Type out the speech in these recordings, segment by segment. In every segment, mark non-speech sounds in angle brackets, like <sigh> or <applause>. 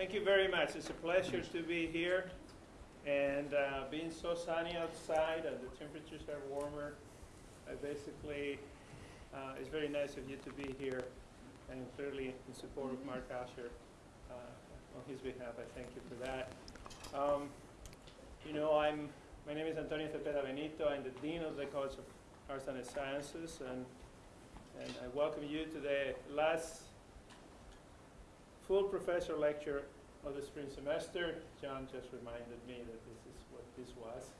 Thank you very much. It's a pleasure to be here. And uh, being so sunny outside and the temperatures are warmer, I basically, uh, it's very nice of you to be here and clearly in support of Mark Usher. Uh, on his behalf, I thank you for that. Um, you know, I'm, my name is Antonio Cepeda Benito. I'm the Dean of the College of Arts and Sciences, and, and I welcome you to the last full professor lecture of the spring semester. John just reminded me that this is what this was.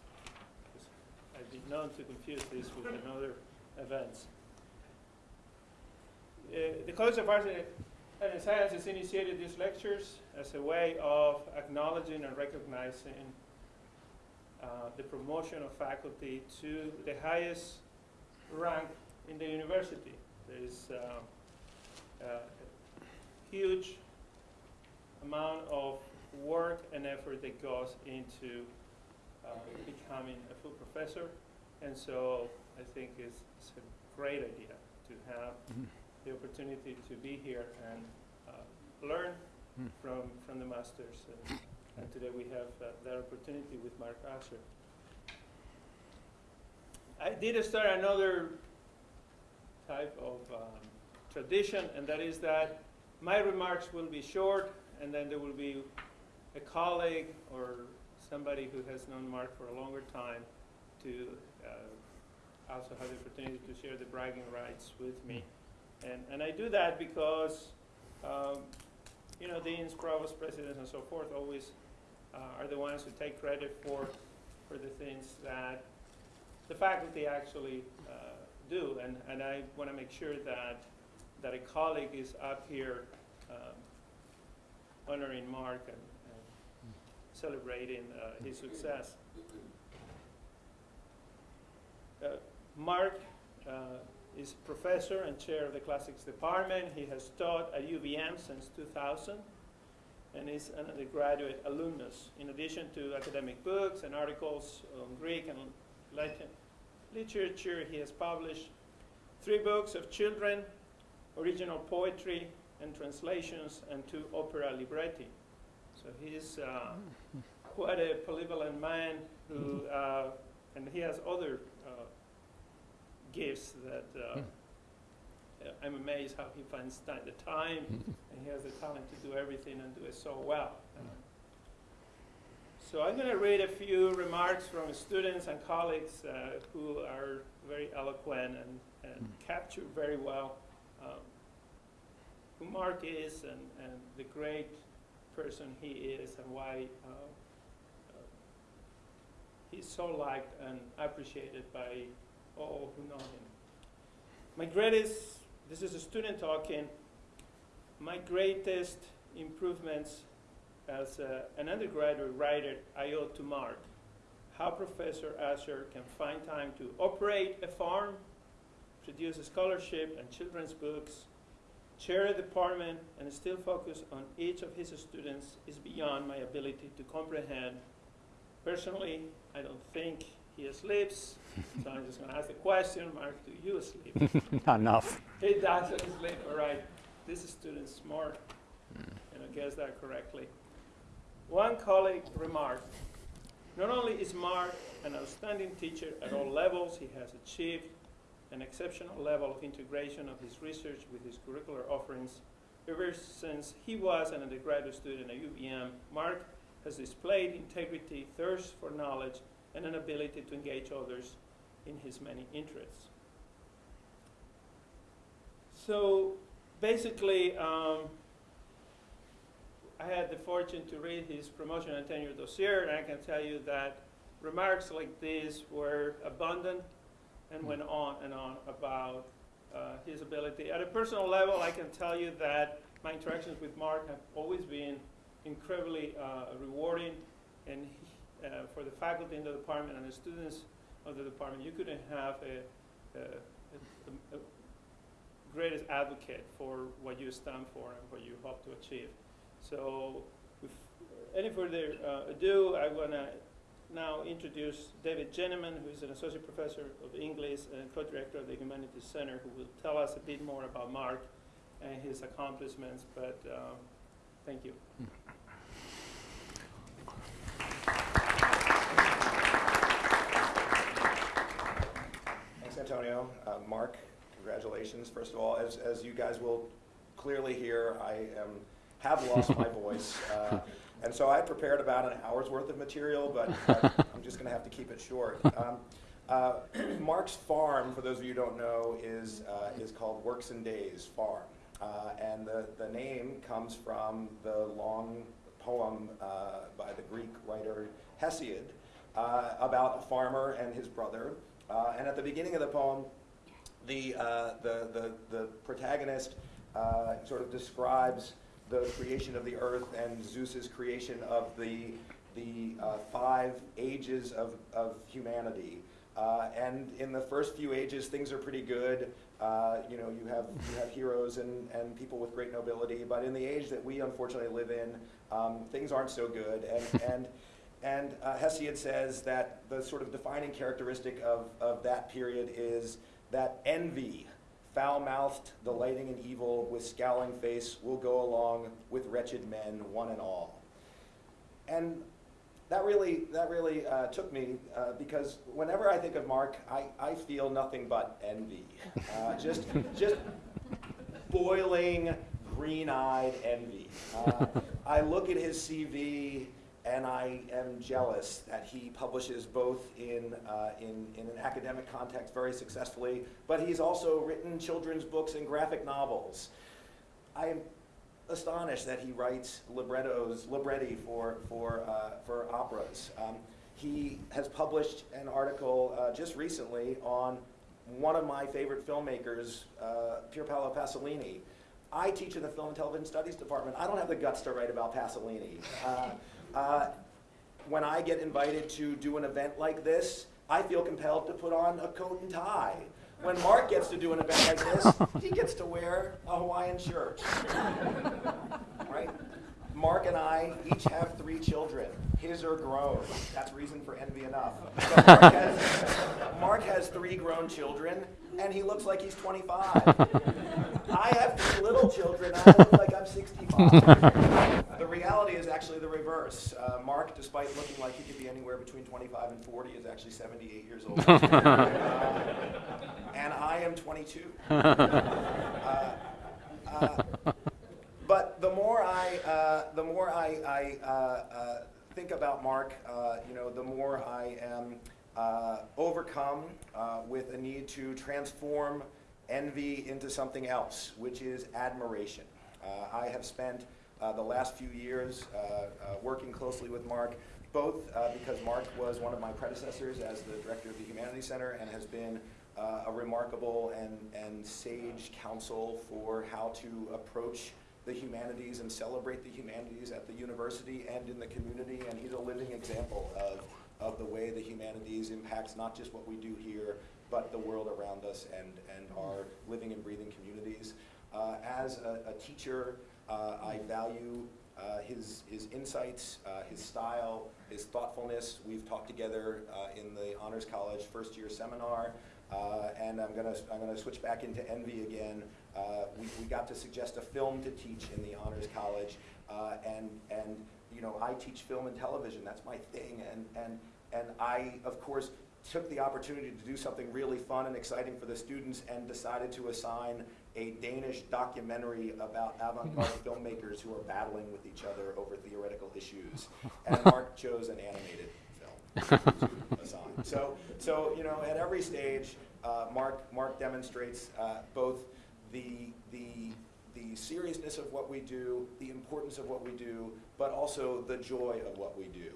I've been known to confuse this with another events. Uh, the College of Arts and Sciences initiated these lectures as a way of acknowledging and recognizing uh, the promotion of faculty to the highest rank in the university. There is uh, a huge amount of work and effort that goes into uh, becoming a full professor. And so I think it's, it's a great idea to have mm the opportunity to be here and uh, learn mm. from, from the masters. And, and today we have uh, that opportunity with Mark Usher. I did start another type of um, tradition, and that is that my remarks will be short and then there will be a colleague or somebody who has known Mark for a longer time to uh, also have the opportunity to share the bragging rights with me. And, and I do that because, um, you know, deans, provost, presidents, and so forth always uh, are the ones who take credit for, for the things that the faculty actually uh, do. And, and I want to make sure that, that a colleague is up here honoring Mark and, and celebrating uh, his success. Uh, Mark uh, is professor and chair of the classics department. He has taught at UVM since 2000 and is an undergraduate alumnus. In addition to academic books and articles on Greek and Latin literature, he has published three books of children, original poetry, and translations and two opera libretti. So he's uh, <laughs> quite a polyvalent man who, <laughs> uh, and he has other uh, gifts that uh, hmm. I'm amazed how he finds time, the time <laughs> and he has the talent to do everything and do it so well. Hmm. So I'm going to read a few remarks from students and colleagues uh, who are very eloquent and, and hmm. capture very well um, who Mark is and, and the great person he is and why uh, uh, he's so liked and appreciated by all who know him. My greatest, this is a student talking, my greatest improvements as uh, an undergraduate writer I owe to Mark. How Professor Usher can find time to operate a farm, produce a scholarship and children's books, chair a department and still focus on each of his students is beyond my ability to comprehend. Personally, I don't think he sleeps, so I'm just going to ask the question, Mark, do you sleep? <laughs> Not enough. He doesn't sleep, all right. This student's smart, mm. and I guess that correctly. One colleague remarked, not only is Mark an outstanding teacher at all levels, he has achieved an exceptional level of integration of his research with his curricular offerings. Ever since he was an undergraduate student at UVM, Mark has displayed integrity, thirst for knowledge, and an ability to engage others in his many interests. So basically, um, I had the fortune to read his promotion and tenure dossier, and I can tell you that remarks like these were abundant and went on and on about uh, his ability. At a personal level, I can tell you that my interactions with Mark have always been incredibly uh, rewarding, and he, uh, for the faculty in the department and the students of the department, you couldn't have a, a, a, a greatest advocate for what you stand for and what you hope to achieve. So, with any further uh, ado, I want to now introduce David Jenemann, who's an associate professor of English and co-director of the Humanities Center, who will tell us a bit more about Mark and his accomplishments. But um, thank you. Thanks, Antonio. Uh, Mark, congratulations. First of all, as, as you guys will clearly hear, I have lost my <laughs> voice. Uh, and so I prepared about an hour's worth of material, but, <laughs> but I'm just going to have to keep it short. Um, uh, <clears throat> Mark's farm, for those of you who don't know, is, uh, is called Works and Days Farm. Uh, and the, the name comes from the long poem uh, by the Greek writer Hesiod uh, about a farmer and his brother. Uh, and at the beginning of the poem, the, uh, the, the, the, protagonist uh, sort of describes the creation of the earth and Zeus's creation of the, the uh, five ages of, of humanity. Uh, and in the first few ages, things are pretty good. Uh, you know, you have, you have heroes and, and people with great nobility. But in the age that we unfortunately live in, um, things aren't so good. And, <laughs> and, and uh, Hesiod says that the sort of defining characteristic of, of that period is that envy, foul-mouthed, delighting in evil, with scowling face, will go along with wretched men, one and all. And that really, that really uh, took me uh, because whenever I think of Mark, I, I feel nothing but envy. Uh, just, <laughs> just boiling, green-eyed envy. Uh, I look at his CV and I am jealous that he publishes both in, uh, in, in an academic context very successfully, but he's also written children's books and graphic novels. I am astonished that he writes librettos, libretti for, for, uh, for operas. Um, he has published an article uh, just recently on one of my favorite filmmakers, uh, Pier Paolo Pasolini. I teach in the Film and Television Studies department. I don't have the guts to write about Pasolini. Uh, when I get invited to do an event like this, I feel compelled to put on a coat and tie. When Mark gets to do an event like this, he gets to wear a Hawaiian shirt. right? Mark and I each have three children. His are grown. That's reason for envy enough. Mark has, Mark has three grown children, and he looks like he's 25. I have three little children, I look like I'm 65. the reality is actually the reverse. Uh, Mark, despite looking like he could be anywhere between 25 and 40, is actually 78 years old. uh, <laughs> <laughs> and I am 22. <laughs> Uh, uh, but the more I, uh, the more I, I uh, think about Mark, you know, the more I am overcome with a need to transform envy into something else, which is admiration. Uh, I have spent uh, the last few years uh, uh working closely with Mark, both uh, because Mark was one of my predecessors as the director of the Humanities Center and has been a remarkable and, and sage counsel for how to approach the humanities and celebrate the humanities at the university and in the community, and he's a living example of, of the way the humanities impacts not just what we do here, but the world around us and, and our living and breathing communities. Uh, as a, a teacher, I value uh, his, his insights, uh, his style, his thoughtfulness. We've talked together uh, in the Honors College first year seminar, uh, and I'm gonna, I'm gonna switch back into Envy again. we, we got to suggest a film to teach in the Honors College, and, and you know, I teach film and television, that's my thing, and, and, and I, of course, took the opportunity to do something really fun and exciting for the students and decided to assign a Danish documentary about avant-garde <laughs> filmmakers who are battling with each other over theoretical issues. <laughs> And Mark chose an animated film. So, so you know, at every stage, uh, Mark, Mark demonstrates uh, both the, the, the seriousness of what we do, the importance of what we do, but also the joy of what we do.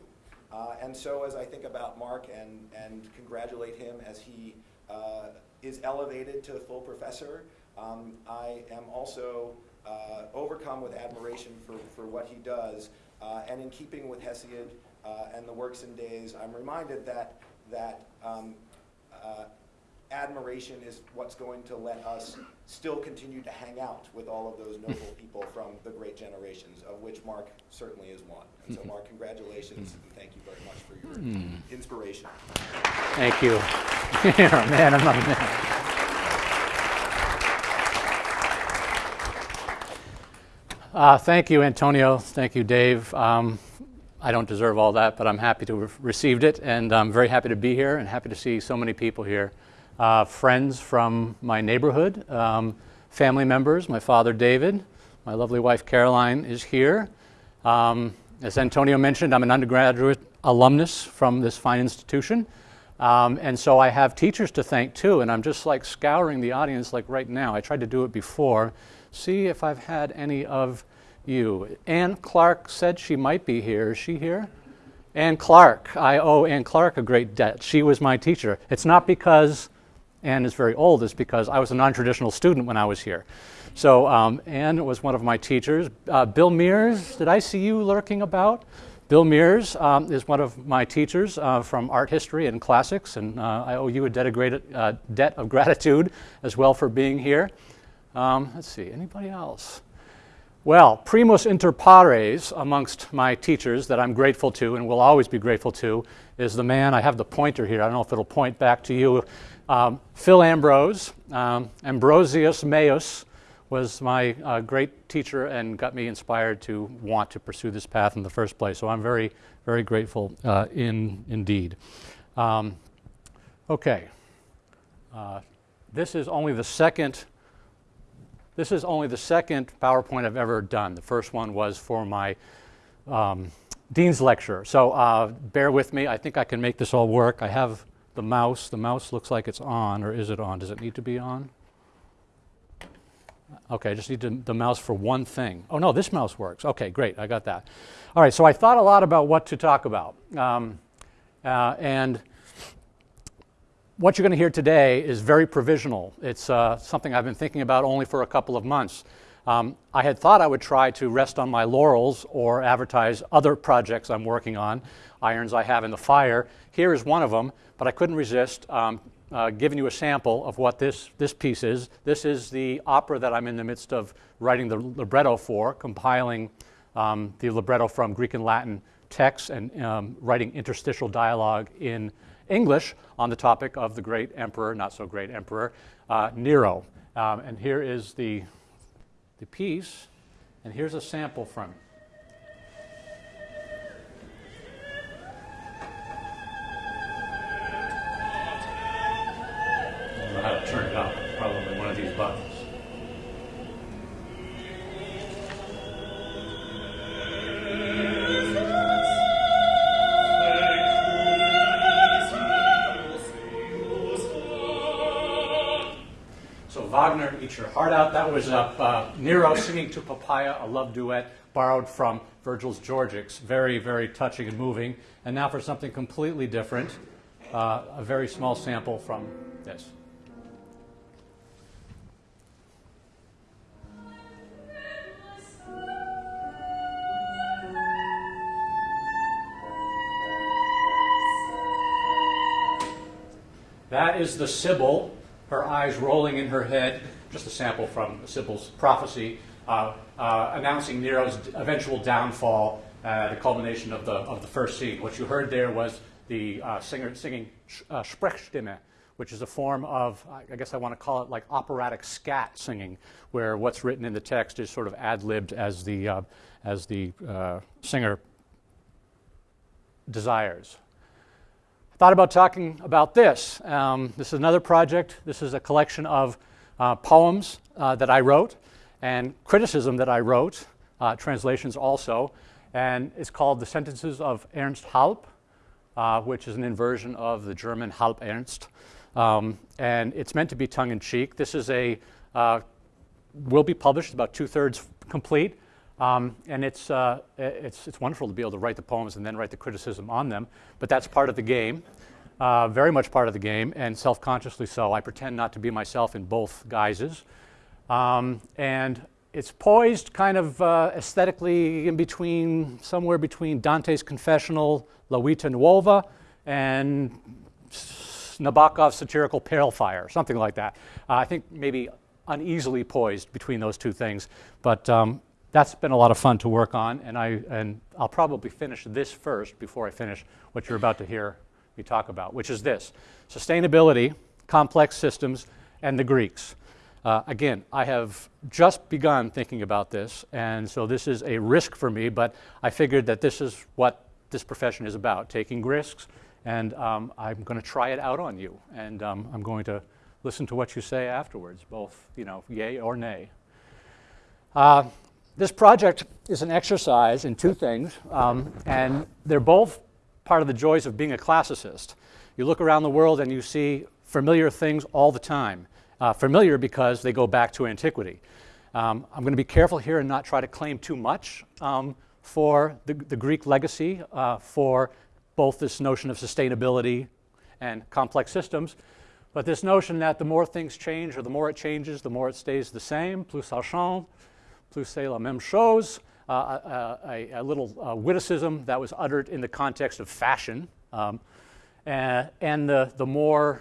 Uh, and so as I think about Mark and, and congratulate him as he uh, is elevated to full professor, um, I am also uh, overcome with admiration for, for what he does. Uh, and in keeping with Hesiod uh, and the works and days, I'm reminded that, that um, uh, admiration is what's going to let us still continue to hang out with all of those noble <laughs> people from the great generations, of which Mark certainly is one. And so Mark, congratulations, and thank you very much for your hmm. inspiration. Thank you. <laughs> You're a man, I'm not a man. Uh, thank you, Antonio. Thank you, Dave. Um, I don't deserve all that, but I'm happy to have received it, and I'm very happy to be here and happy to see so many people here uh, friends from my neighborhood, um, family members. My father, David, my lovely wife, Caroline, is here. Um, as Antonio mentioned, I'm an undergraduate alumnus from this fine institution. Um, and so I have teachers to thank too, and I'm just like scouring the audience like right now. I tried to do it before. See if I've had any of you. Ann Clark said she might be here. Is she here? Ann Clark. I owe Ann Clark a great debt. She was my teacher. It's not because Ann is very old, it's because I was a non traditional student when I was here. So um, Ann was one of my teachers. Uh, Bill Mierse, did I see you lurking about? Bill Mierse um, is one of my teachers uh, from art history and classics, and uh, I owe you a debt of, uh, debt of, gratitude as well for being here. Um, let's see, anybody else? Well, primus inter pares amongst my teachers that I'm grateful to and will always be grateful to is the man, I have the pointer here, I don't know if it'll point back to you, um, Phil Ambrose, um, Ambrosius Meus was my uh, great teacher and got me inspired to want to pursue this path in the first place. So I'm very, very grateful uh, in, indeed. Um, okay. Uh, this is only the second this is only the second PowerPoint I've ever done. The first one was for my um, Dean's lecture. So uh, bear with me. I think I can make this all work. I have the mouse. The mouse looks like it's on, or is it on? Does it need to be on? Okay, I just need to, the mouse for one thing. Oh no, this mouse works. Okay, great, I got that. All right, so I thought a lot about what to talk about. Um, uh, and what you're going to hear today is very provisional. It's uh, something I've been thinking about only for a couple of months. Um, I had thought I would try to rest on my laurels or advertise other projects I'm working on, irons I have in the fire. Here is one of them, but I couldn't resist um, uh, giving you a sample of what this, this piece is. This is the opera that I'm in the midst of writing the libretto for, compiling um, the libretto from Greek and Latin texts and um, writing interstitial dialogue in English on the topic of the great emperor, not so great emperor, uh, Nero. Um, and here is the, the piece, and here's a sample from it. Your Heart Out. That was uh, uh, Nero singing to Poppaea, a love duet borrowed from Virgil's Georgics. Very, very touching and moving. And now for something completely different, uh, a very small sample from this. That is the Sibyl her eyes rolling in her head, just a sample from Sibyl's prophecy, uh, uh, announcing Nero's eventual downfall, uh, the culmination of the, of the first scene. What you heard there was the uh, singer singing uh, Sprechstimme, which is a form of, I guess I want to call it like operatic scat singing, where what's written in the text is sort of ad libbed as the, uh, as the singer desires thought about talking about this. Um, this is another project. This is a collection of uh, poems uh, that I wrote and criticism that I wrote, uh, translations also, and it's called The Sentences of Ernst Halb, uh, which is an inversion of the German Halb Ernst. Um, and it's meant to be tongue in cheek. This is a, will be published, about two thirds complete. Um, and it's, uh, it's, it's wonderful to be able to write the poems and then write the criticism on them, but that's part of the game, uh, very much part of the game, and self consciously so. I pretend not to be myself in both guises. Um, and it's poised kind of uh, aesthetically in between, somewhere between Dante's Confessional, La Vita Nuova, and Nabokov's satirical Pale Fire, something like that. Uh, I think maybe uneasily poised between those two things, but um, that's been a lot of fun to work on, and, I, and I'll probably finish this first before I finish what you're about to hear me talk about, which is this sustainability, complex systems, and the Greeks. Uh, again, I have just begun thinking about this, and so this is a risk for me, but I figured that this is what this profession is about taking risks and um, I'm going to try it out on you, and um, I'm going to listen to what you say afterwards, both, you know, yay or nay. Uh, this project is an exercise in two things, um, and they're both part of the joys of being a classicist. You look around the world and you see familiar things all the time. Uh, familiar because they go back to antiquity. Um, I'm going to be careful here and not try to claim too much um, for the, the, Greek legacy uh, for both this notion of sustainability and complex systems, but this notion that the more things change or the more it changes, the more it stays the same, plus ça change, plus c'est la même chose, uh, uh a, a, little uh, witticism that was uttered in the context of fashion. Um, and, and the, the more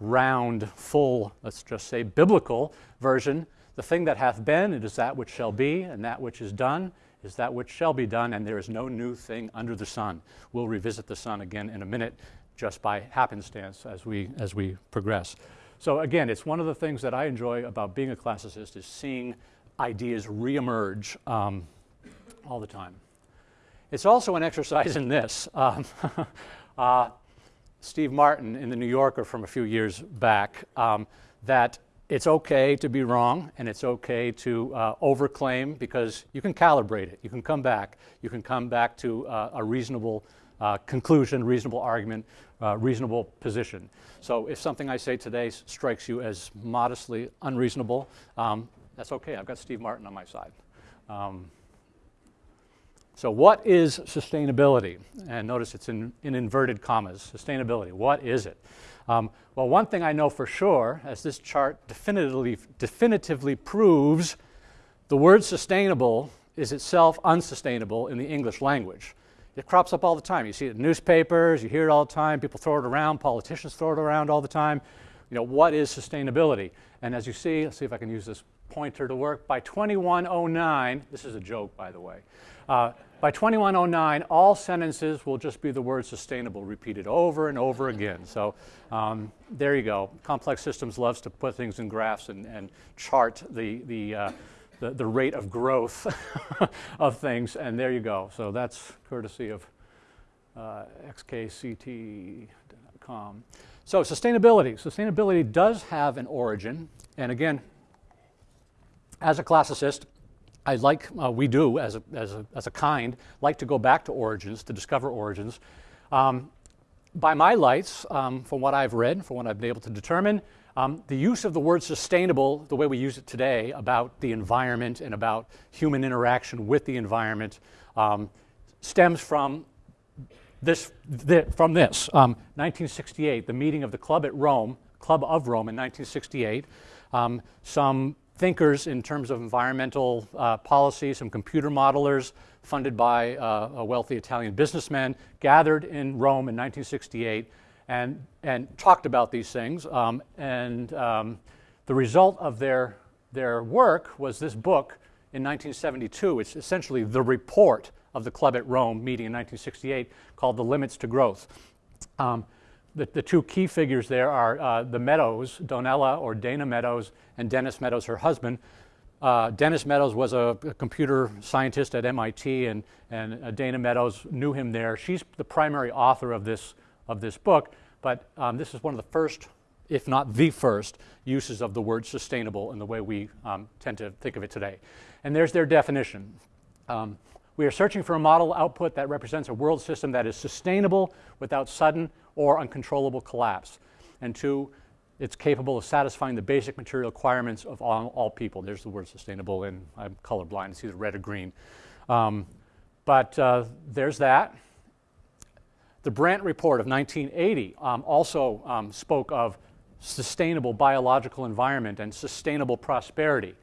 round, full, let's just say biblical version, the thing that hath been, it is that which shall be, and that which is done is that which shall be done, and there is no new thing under the sun. We'll revisit the sun again in a minute just by happenstance as we, as we progress. So again, it's one of the things that I enjoy about being a classicist is seeing ideas reemerge um, all the time. It's also an exercise in this. Um, <laughs> uh, Steve Martin in the New Yorker from a few years back um, that it's okay to be wrong and it's okay to uh, overclaim because you can calibrate it. You can come back. You can come back to uh, a reasonable uh, conclusion, reasonable argument, uh, reasonable position. So if something I say today strikes you as modestly unreasonable, um, that's okay. I've got Steve Martin on my side. Um, so, what is sustainability? And notice it's in, in inverted commas. Sustainability, what is it? Um, well, one thing I know for sure, as this chart definitively, definitively proves, the word sustainable is itself unsustainable in the English language. It crops up all the time. You see it in newspapers, you hear it all the time, people throw it around, politicians throw it around all the time. You know, what is sustainability? And as you see, let's see if I can use this pointer to work. By 2109, this is a joke, by the way. Uh, by 2109, all sentences will just be the word sustainable repeated over and over again. So um, there you go. Complex systems loves to put things in graphs and, and chart the, the, uh, the, the, rate of growth <laughs> of things, and there you go. So that's courtesy of uh, xkcd.com. So sustainability. Sustainability does have an origin, and again, as a classicist, I like, uh, we do as a, as, a, as a kind, like to go back to origins, to discover origins. Um, by my lights, um, from what I've read, from what I've been able to determine, um, the use of the word sustainable, the way we use it today, about the environment and about human interaction with the environment, um, stems from this, from this. 1968, um, the meeting of the Club at Rome, Club of Rome in 1968. Um, some thinkers in terms of environmental uh, policy, some computer modelers funded by uh, a wealthy Italian businessman, gathered in Rome in 1968 and, and talked about these things. Um, and um, the result of their, their work was this book in 1972. It's essentially the report of the Club at Rome meeting in 1968 called The Limits to Growth. Um, the, the two key figures there are uh, the Meadows, Donella or Dana Meadows, and Dennis Meadows, her husband. Uh, Dennis Meadows was a, a, computer scientist at MIT, and, and uh, Dana Meadows knew him there. She's the primary author of this, of this book, but um, this is one of the first, if not the first, uses of the word sustainable in the way we um, tend to think of it today. And there's their definition. Um, we are searching for a model output that represents a world system that is sustainable without sudden or uncontrollable collapse. And two, it's capable of satisfying the basic material requirements of all, all people. There's the word sustainable, and I'm colorblind, it's either red or green. Um, but uh, there's that. The Brandt Report of 1980 um, also um, spoke of sustainable biological environment and sustainable prosperity.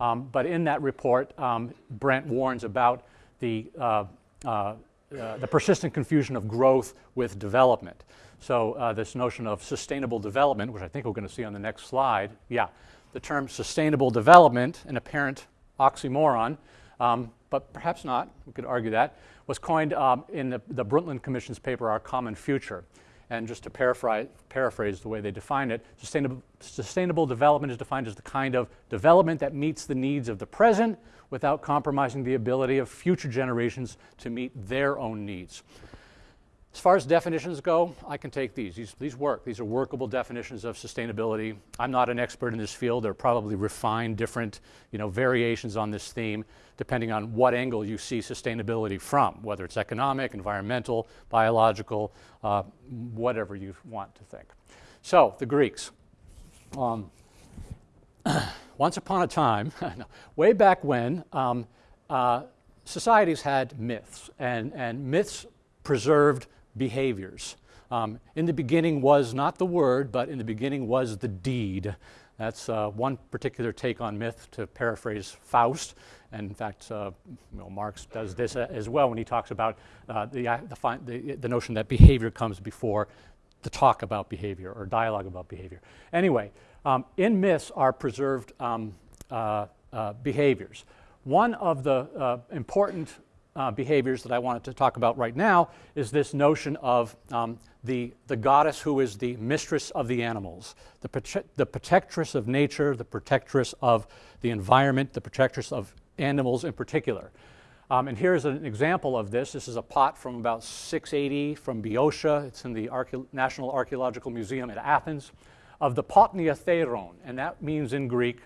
Um, but in that report, um, Brandt warns about the uh, uh, the persistent confusion of growth with development. So uh, this notion of sustainable development, which I think we're going to see on the next slide, yeah, the term sustainable development, an apparent oxymoron, um, but perhaps not, we could argue that, was coined um, in the, the Brundtland Commission's paper, Our Common Future. And just to paraphrase, paraphrase the way they define it, sustainable, sustainable development is defined as the kind of development that meets the needs of the present without compromising the ability of future generations to meet their own needs. as far as definitions go, I can take these. these. These work. These are workable definitions of sustainability. I'm not an expert in this field. There are probably refined different you know, variations on this theme depending on what angle you see sustainability from, whether it's economic, environmental, biological, uh, whatever you want to think. So, the Greeks. Um, <clears throat> once upon a time, <laughs> way back when, um, uh, societies had myths, and, and myths preserved behaviors. Um, in the beginning was not the word, but in the beginning was the deed. That's uh, one particular take on myth, to paraphrase Faust. And in fact, uh, you know, Marx does this as well when he talks about uh, the, the, the, the, notion that behavior comes before the talk about behavior or dialogue about behavior. Anyway, um, in myths are preserved um, uh, uh, behaviors. One of the uh, important uh, behaviors that I wanted to talk about right now is this notion of um, the, the goddess who is the mistress of the animals, the, prote- the protectress of nature, the protectress of the environment, the protectress of animals in particular. Um, and here's an example of this. This is a pot from about 680 from Boeotia. It's in the National Archaeological Museum at Athens of the Potnia Theron. And that means in Greek,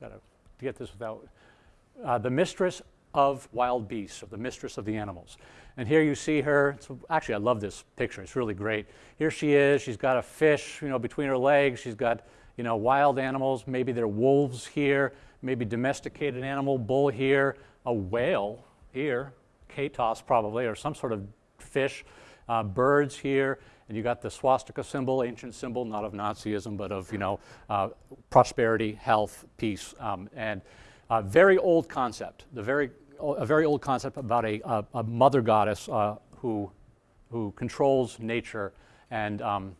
got to get this without, uh, the mistress of wild beasts, or the mistress of the animals. And here you see her. Actually, I love this picture. It's really great. Here she is. She's got a fish, you know, between her legs. She's got, you know, wild animals. Maybe they're wolves here. Maybe domesticated animal, bull here. A whale here, katos probably, or some sort of fish. Uh, birds here. And you got the swastika symbol, ancient symbol, not of Nazism, but of, you know, uh, prosperity, health, peace, um, and a very old concept. The very a very old concept about a, a, a mother goddess uh, who, who controls nature. And um,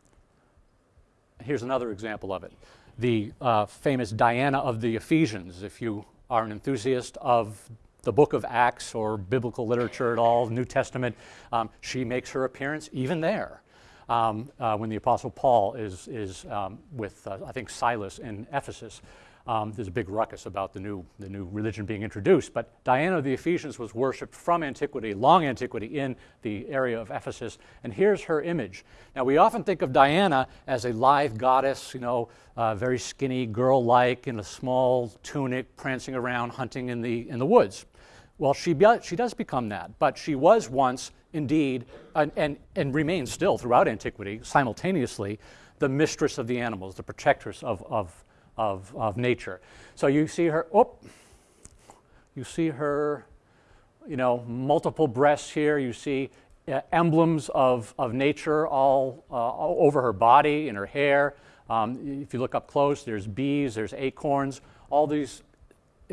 here's another example of it the uh, famous Diana of the Ephesians. If you are an enthusiast of the book of Acts or biblical literature at all, New Testament, um, she makes her appearance even there. Um, uh, when the Apostle Paul is, is um, with, uh, I think, Silas in Ephesus. Um, there's a big ruckus about the new, the new religion being introduced. But Diana of the Ephesians was worshipped from antiquity, long antiquity, in the area of Ephesus. And here's her image. Now, we often think of Diana as a lithe goddess, you know, uh, very skinny, girl like, in a small tunic, prancing around, hunting in the, in the woods. Well, she, she does become that, but she was once indeed, and, and, and remains still throughout antiquity, simultaneously, the mistress of the animals, the protectress of, of of, of nature. So you see her, oh, you see her, you know, multiple breasts here. You see uh, emblems of, of nature all, uh, all over her body, in her hair. Um, if you look up close, there's bees, there's acorns, all these,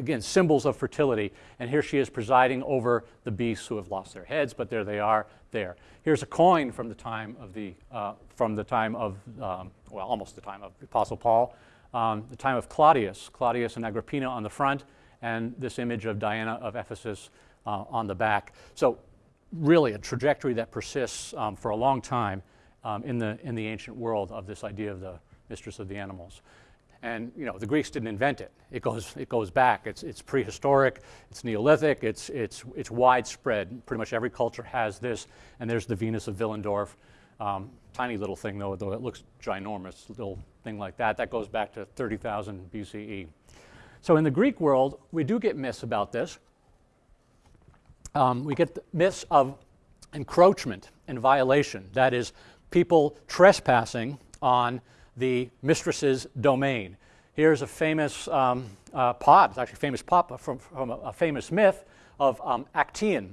again, symbols of fertility. And here she is presiding over the beasts who have lost their heads, but there they are, there. Here's a coin from the time of the, uh, from the time of, um, well, almost the time of the Apostle Paul um, the time of Claudius, Claudius and Agrippina on the front, and this image of Diana of Ephesus uh, on the back. So, really, a trajectory that persists um, for a long time um, in, the, in the ancient world of this idea of the mistress of the animals. And you know, the Greeks didn't invent it. It goes, it goes back. It's, it's prehistoric, it's Neolithic, it's, it's, it's widespread. Pretty much every culture has this. And there's the Venus of Willendorf. Um, tiny little thing, though, though it looks ginormous, little thing like that. That goes back to 30,000 BCE. So in the Greek world, we do get myths about this. Um, we get myths of encroachment and violation. That is, people trespassing on the mistress's domain. Here's a famous um, uh, pot, it's actually a famous pot from, from a, a, famous myth of um, Actaeon.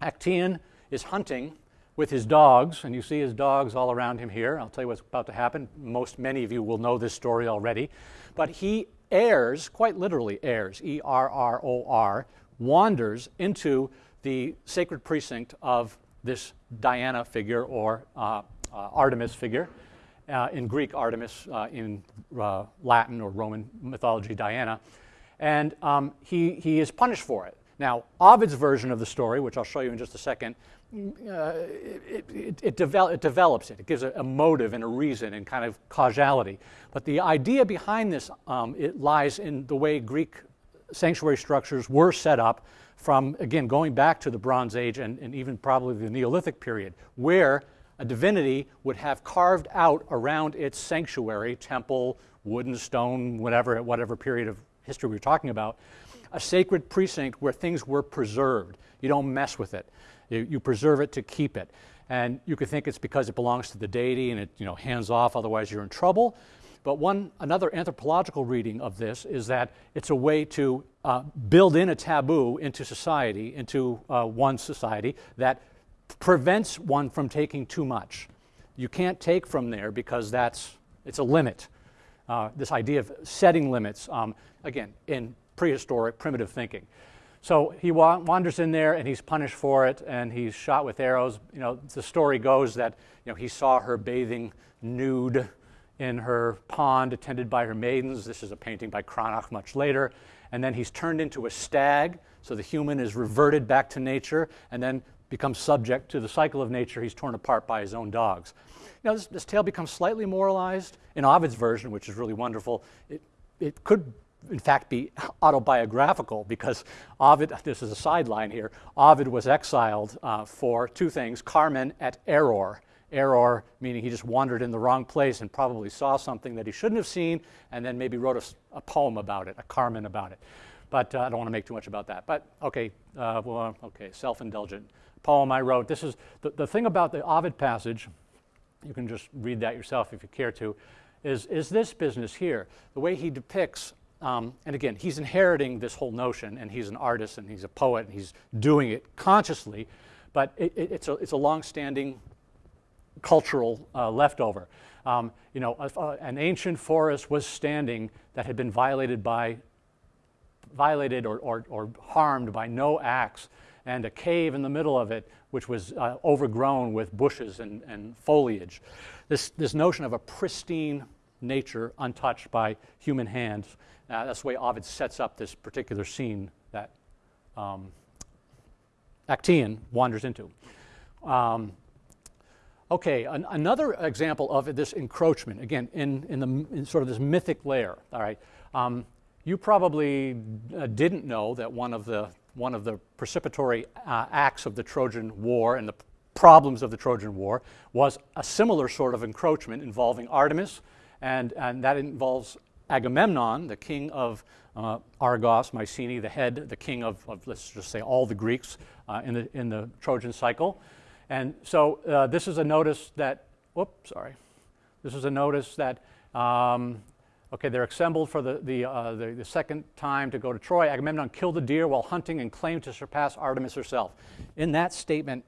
Actaeon is hunting with his dogs, and you see his dogs all around him here. I'll tell you what's about to happen. Most, many of you will know this story already. But he errs, quite literally errs, E R R O R, wanders into the sacred precinct of this Diana figure or uh, uh, Artemis figure. Uh, in Greek, Artemis, uh, in uh, Latin or Roman mythology, Diana. And um, he, he is punished for it. Now, Ovid's version of the story, which I'll show you in just a second, uh, it, it, it, it, develops it. It gives a, a, motive and a reason and kind of causality. But the idea behind this um, it lies in the way Greek sanctuary structures were set up from, again, going back to the Bronze Age and, and even probably the Neolithic period, where a divinity would have carved out around its sanctuary, temple, wooden, stone, whatever, at whatever period of history we're talking about, a sacred precinct where things were preserved. You don't mess with it. You, you preserve it to keep it. And you could think it's because it belongs to the deity and it, you know, hands off, otherwise you're in trouble. But one, another anthropological reading of this is that it's a way to uh, build in a taboo into society, into uh, one society, that prevents one from taking too much. You can't take from there because that's, it's a limit. Uh, this idea of setting limits, um, again, in prehistoric primitive thinking. So he wa- wanders in there and he's punished for it and he's shot with arrows. You know, the story goes that you know, he saw her bathing nude in her pond attended by her maidens. This is a painting by Cranach much later. And then he's turned into a stag, so the human is reverted back to nature and then becomes subject to the cycle of nature. He's torn apart by his own dogs. Now, this, this tale becomes slightly moralized. In Ovid's version, which is really wonderful, it, it could in fact be <laughs> autobiographical because Ovid, <laughs> this is a sideline here, Ovid was exiled uh, for two things, Carmen et error. Error meaning he just wandered in the wrong place and probably saw something that he shouldn't have seen and then maybe wrote a, a poem about it, a Carmen about it. But uh, I don't want to make too much about that. But okay, uh, well, okay, self-indulgent poem I wrote. This is the, the thing about the Ovid passage, you can just read that yourself if you care to, is, is this business here. The way he depicts um, and again, he's inheriting this whole notion, and he's an artist, and he's a poet, and he's doing it consciously, but it, it, it's, a, it's a long-standing cultural uh, leftover. Um, you know, uh, an ancient forest was standing that had been violated by, violated or, or, or harmed by no axe, and a cave in the middle of it, which was uh, overgrown with bushes and, and foliage. This, this notion of a pristine nature untouched by human hands uh, that's the way Ovid sets up this particular scene that um, Actaeon wanders into. Um, okay, an, another example of this encroachment, again, in, in, the, in sort of this mythic layer, all right. Um, you probably uh, didn't know that one of the, one of the precipitory uh, acts of the Trojan War and the problems of the Trojan War was a similar sort of encroachment involving Artemis, and, and that involves Agamemnon, the king of uh, Argos, Mycenae, the head, the king of, of, let's just say, all the Greeks uh, in, the, in the Trojan cycle. And so uh, this is a notice that, whoops, sorry. This is a notice that, um, okay, they're assembled for the, the, uh, the, the, second time to go to Troy. Agamemnon killed a deer while hunting and claimed to surpass Artemis herself. In that statement,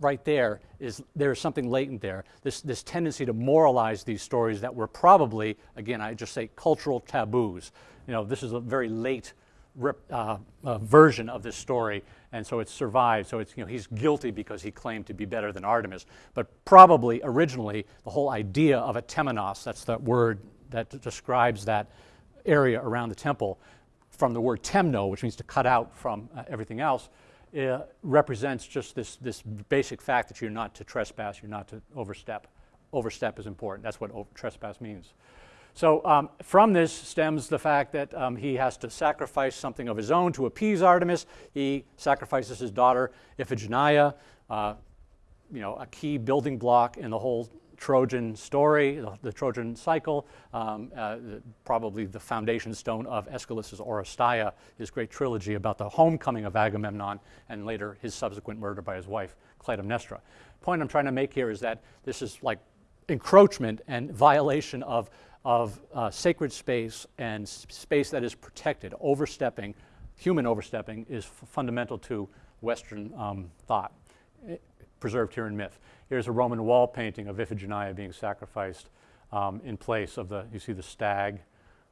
right there is there is something latent there. This, this tendency to moralize these stories that were probably, again, I just say cultural taboos. You know, this is a very late rip, uh, uh, version of this story, and so it's survived. So it's, you know, he's guilty because he claimed to be better than Artemis. But probably originally, the whole idea of a temenos, that's that word that describes that area around the temple, from the word temno, which means to cut out from uh, everything else, uh, represents just this, this basic fact that you're not to trespass, you're not to overstep. Overstep is important. That's what trespass means. So um, from this stems the fact that um, he has to sacrifice something of his own to appease Artemis. He sacrifices his daughter Iphigenia, uh, you know, a key building block in the whole Trojan story, the, Trojan cycle, um, uh, probably the foundation stone of Aeschylus's Oresteia, his great trilogy about the homecoming of Agamemnon and later his subsequent murder by his wife, Clytemnestra. Point I'm trying to make here is that this is like encroachment and violation of, of uh, sacred space and space that is protected. Overstepping, human overstepping, is fundamental to Western um, thought, preserved here in myth. Here's a Roman wall painting of Iphigenia being sacrificed um, in place of the, you see the stag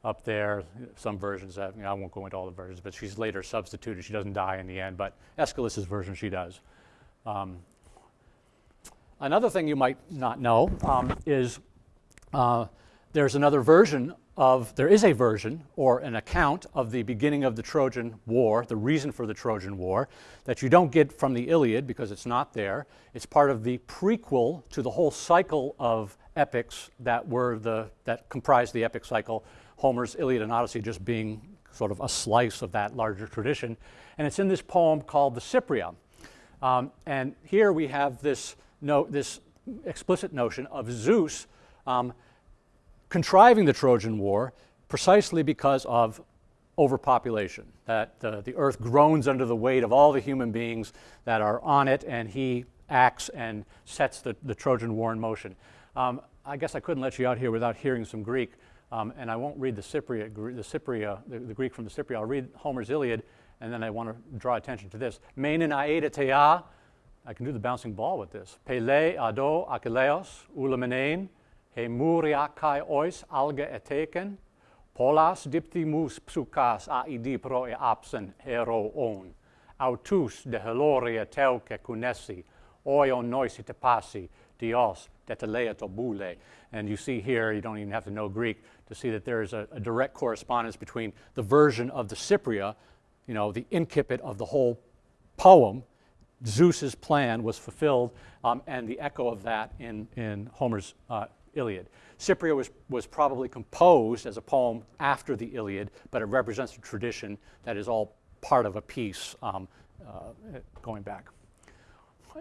up there. Some versions have, you know, I won't go into all the versions, but she's later substituted. She doesn't die in the end, but Aeschylus's version she does. Um, another thing you might not know um, is uh, there's another version of, there is a version or an account of the beginning of the Trojan War, the reason for the Trojan War, that you don't get from the Iliad because it's not there. It's part of the prequel to the whole cycle of epics that were the, that comprised the epic cycle, Homer's Iliad and Odyssey just being sort of a slice of that larger tradition. And it's in this poem called the Cypria. Um, and here we have this, note, this explicit notion of Zeus um, contriving the Trojan War precisely because of overpopulation, that the, earth groans under the weight of all the human beings that are on it, and he acts and sets the, the Trojan War in motion. Um, I guess I couldn't let you out here without hearing some Greek, um, and I won't read the Cypriot, the, Cypria, the, the, Greek from the Cypria. I'll read Homer's Iliad, and then I want to draw attention to this. Menin aedetea, I can do the bouncing ball with this. Pele ado achilleos ulamenein, he muriakai ois alga eteken, Polas diptimus psukas aidi pro e apsen hero on. Autus de heloria teuke kunesi, oion noisi te pasi, dios detelea bule. And you see here, you don't even have to know Greek to see that there is a, a direct correspondence between the version of the Cypria, you know, the incipit of the whole poem, Zeus's plan was fulfilled, um, and the echo of that in, in Homer's uh, Iliad. Cypria was, was probably composed as a poem after the Iliad, but it represents a tradition that is all part of a piece um, uh, going back.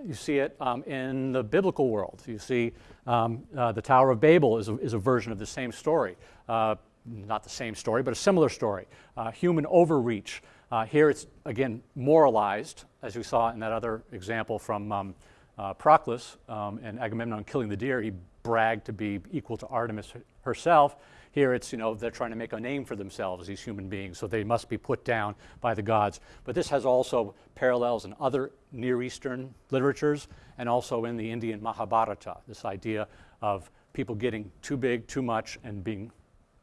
You see it um, in the biblical world. You see um, uh, the Tower of Babel is a, is a, version of the same story. Uh, not the same story, but a similar story. Uh, human overreach. Uh, here it's, again, moralized, as we saw in that other example from um, uh, Proclus um, and Agamemnon killing the deer. He brag to be equal to Artemis herself. Here it's, you know, they're trying to make a name for themselves, these human beings, so they must be put down by the gods. But this has also parallels in other Near Eastern literatures and also in the Indian Mahabharata, this idea of people getting too big, too much, and being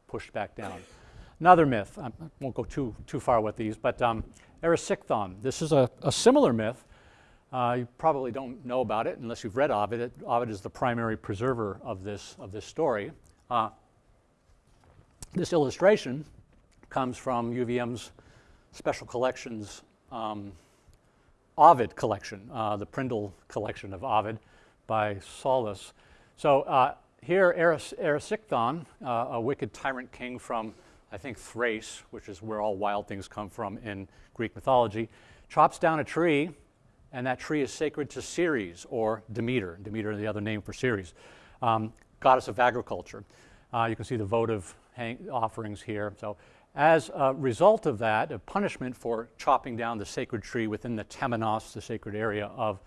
pushed back down. Another myth, I won't go too, too far with these, but um, Erysichthon. This is a, a similar myth uh, you probably don't know about it unless you've read Ovid. It, Ovid is the primary preserver of this, of this story. Uh, this illustration comes from UVM's Special Collections um, Ovid collection, uh, the Prindle collection of Ovid by Solis. So uh, here, Erysichthon, uh, a wicked tyrant king from, I think, Thrace, which is where all wild things come from in Greek mythology, chops down a tree and that tree is sacred to Ceres or Demeter. Demeter is the other name for Ceres, um, goddess of agriculture. Uh, you can see the votive offerings here. So as a result of that, a punishment for chopping down the sacred tree within the temenos, the sacred area of,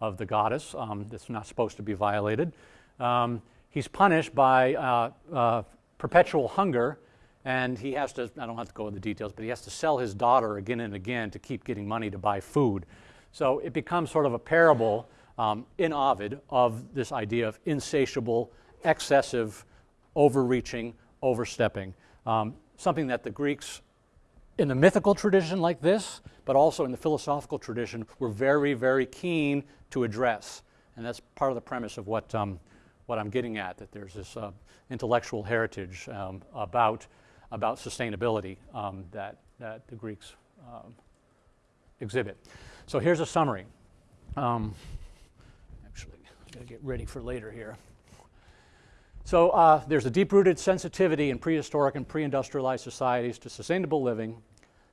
of the goddess, um, that's not supposed to be violated, um, he's punished by uh, uh, perpetual hunger and he has to, I don't have to go into the details, but he has to sell his daughter again and again to keep getting money to buy food. So it becomes sort of a parable um, in Ovid of this idea of insatiable, excessive, overreaching, overstepping. Um, something that the Greeks, in the mythical tradition like this, but also in the philosophical tradition, were very, very keen to address. And that's part of the premise of what, um, what I'm getting at, that there's this uh, intellectual heritage um, about, about sustainability um, that, that the Greeks um, exhibit. So here's a summary. Um, actually, I'm going to get ready for later here. So uh, there's a deep-rooted sensitivity in prehistoric and pre-industrialized societies to sustainable living.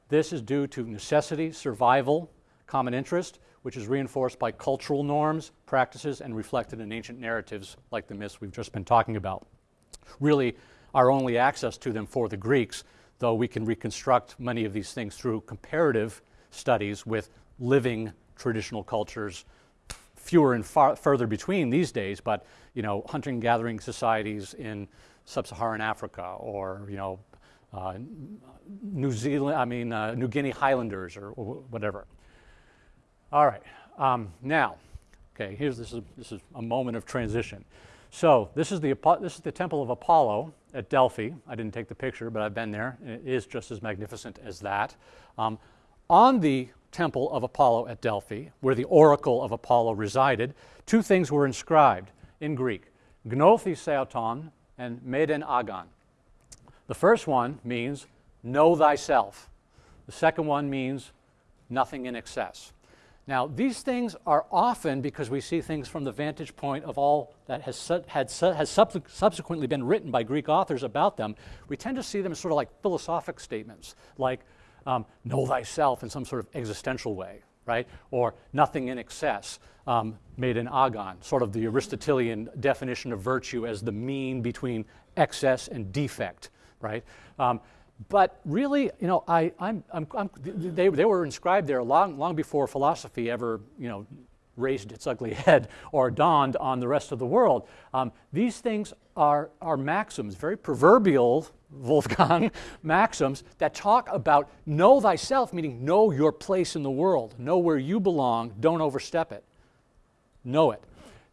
This is due to necessity, survival, common interest, which is reinforced by cultural norms, practices, and reflected in ancient narratives like the myths we've just been talking about. Really, our only access to them for the Greeks, though we can reconstruct many of these things through comparative studies with living traditional cultures, fewer and far further between these days, but you know, hunting gathering societies in sub-Saharan Africa or you know, uh, New Zealand, I mean, uh, New Guinea Highlanders or, or whatever. All right, um, now, okay, here's this is, this is a moment of transition. So this is the this is the temple of Apollo at Delphi. I didn't take the picture, but I've been there. It is just as magnificent as that. Um, on the temple of Apollo at Delphi, where the oracle of Apollo resided, two things were inscribed in Greek Gnothi Seauton and Meden Agan. The first one means know thyself, the second one means nothing in excess. Now, these things are often, because we see things from the vantage point of all that has, had, has subsequently been written by Greek authors about them, we tend to see them as sort of like philosophic statements, like um, know thyself in some sort of existential way. right? Or nothing in excess, um, meden agan, sort of the Aristotelian definition of virtue as the mean between excess and defect, right? Um, but really, you know, I, I'm, I'm, I'm, they, they were inscribed there long, long before philosophy ever, you know, raised its ugly <laughs> head or dawned on the rest of the world. Um, these things are, are maxims, very proverbial, Wolfgang, <laughs> maxims that talk about know thyself, meaning know your place in the world, know where you belong, don't overstep it. Know it.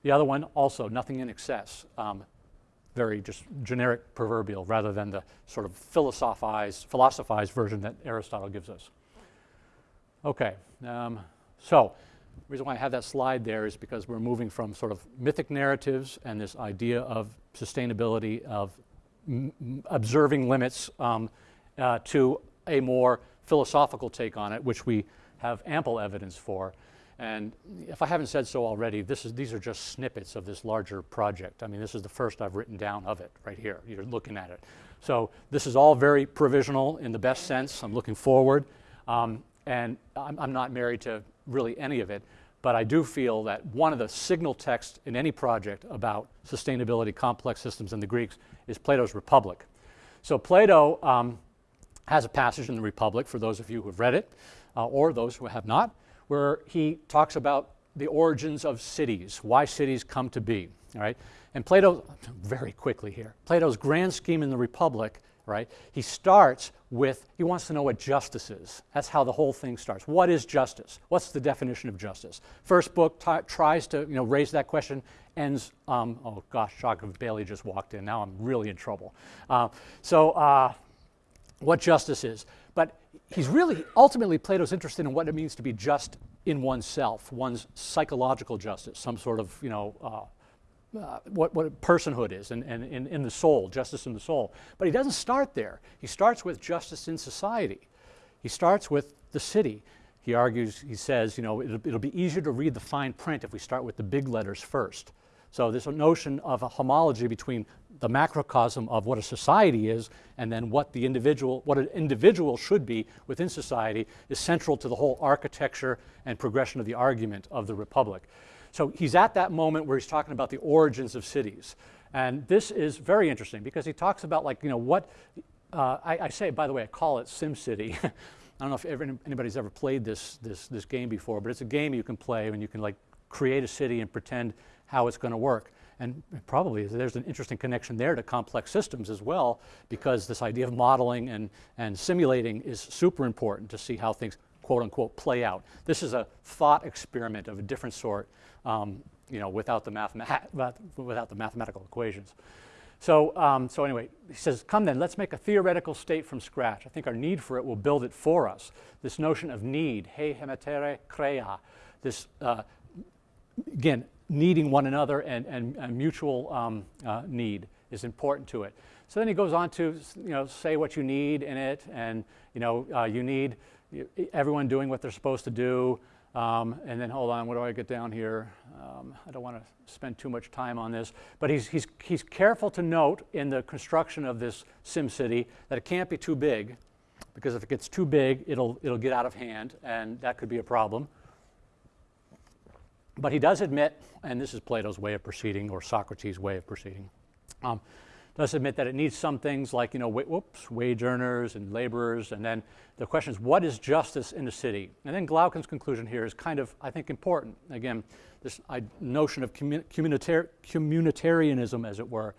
The other one, also, nothing in excess. Um, very just generic proverbial rather than the sort of philosophized, philosophized version that Aristotle gives us. Okay, um, so the reason why I have that slide there is because we're moving from sort of mythic narratives and this idea of sustainability, of observing limits, um, uh, to a more philosophical take on it, which we have ample evidence for. And if I haven't said so already, this is, these are just snippets of this larger project. I mean, this is the first I've written down of it right here. You're looking at it. So this is all very provisional in the best sense. I'm looking forward. Um, and I'm, I'm not married to really any of it. But I do feel that one of the signal texts in any project about sustainability, complex systems, and the Greeks is Plato's Republic. So Plato um, has a passage in the Republic, for those of you who have read it, uh, or those who have not, where he talks about the origins of cities, why cities come to be. All right? And Plato, very quickly here, Plato's grand scheme in the Republic, right? He starts with, he wants to know what justice is. That's how the whole thing starts. What is justice? What's the definition of justice? First book tries to you know, raise that question, ends, um, oh gosh, of Bailey just walked in. Now I'm really in trouble. Uh, so, uh, what justice is. But he's really, ultimately, Plato's interested in what it means to be just in oneself, one's psychological justice, some sort of, you know, uh, uh, what, what personhood is and, and in, in the soul, justice in the soul. But he doesn't start there. He starts with justice in society. He starts with the city. He argues, he says, you know, it'll, it'll be easier to read the fine print if we start with the big letters first. So this notion of a homology between the macrocosm of what a society is and then what the individual, what an individual should be within society is central to the whole architecture and progression of the argument of the Republic. So he's at that moment where he's talking about the origins of cities. And this is very interesting because he talks about like, you know, what, uh, I, I, say, by the way, I call it SimCity. <laughs> I don't know if ever, anybody's ever played this, this, this game before, but it's a game you can play and you can like create a city and pretend how it's going to work. And probably there's an interesting connection there to complex systems as well, because this idea of modeling and, and simulating is super important to see how things quote unquote play out. This is a thought experiment of a different sort, um, you know, without the, without the mathematical equations. So, um, so anyway, he says, come then, let's make a theoretical state from scratch. I think our need for it will build it for us. This notion of need, he hemetere crea, this, uh, again, needing one another and, and, and mutual um, uh, need is important to it. So then he goes on to, you know, say what you need in it, and, you know, uh, you need everyone doing what they're supposed to do. Um, and then, hold on, what do I get down here? Um, I don't want to spend too much time on this. But he's, he's, he's careful to note in the construction of this SimCity that it can't be too big, because if it gets too big, it'll, it'll get out of hand, and that could be a problem. But he does admit, and this is Plato's way of proceeding, or Socrates' way of proceeding, um, does admit that it needs some things like, you know, whoops, wage earners and laborers. And then the question is, what is justice in the city? And then Glaucon's conclusion here is kind of, I think, important. Again, this notion of communitar- communitarianism, as it were.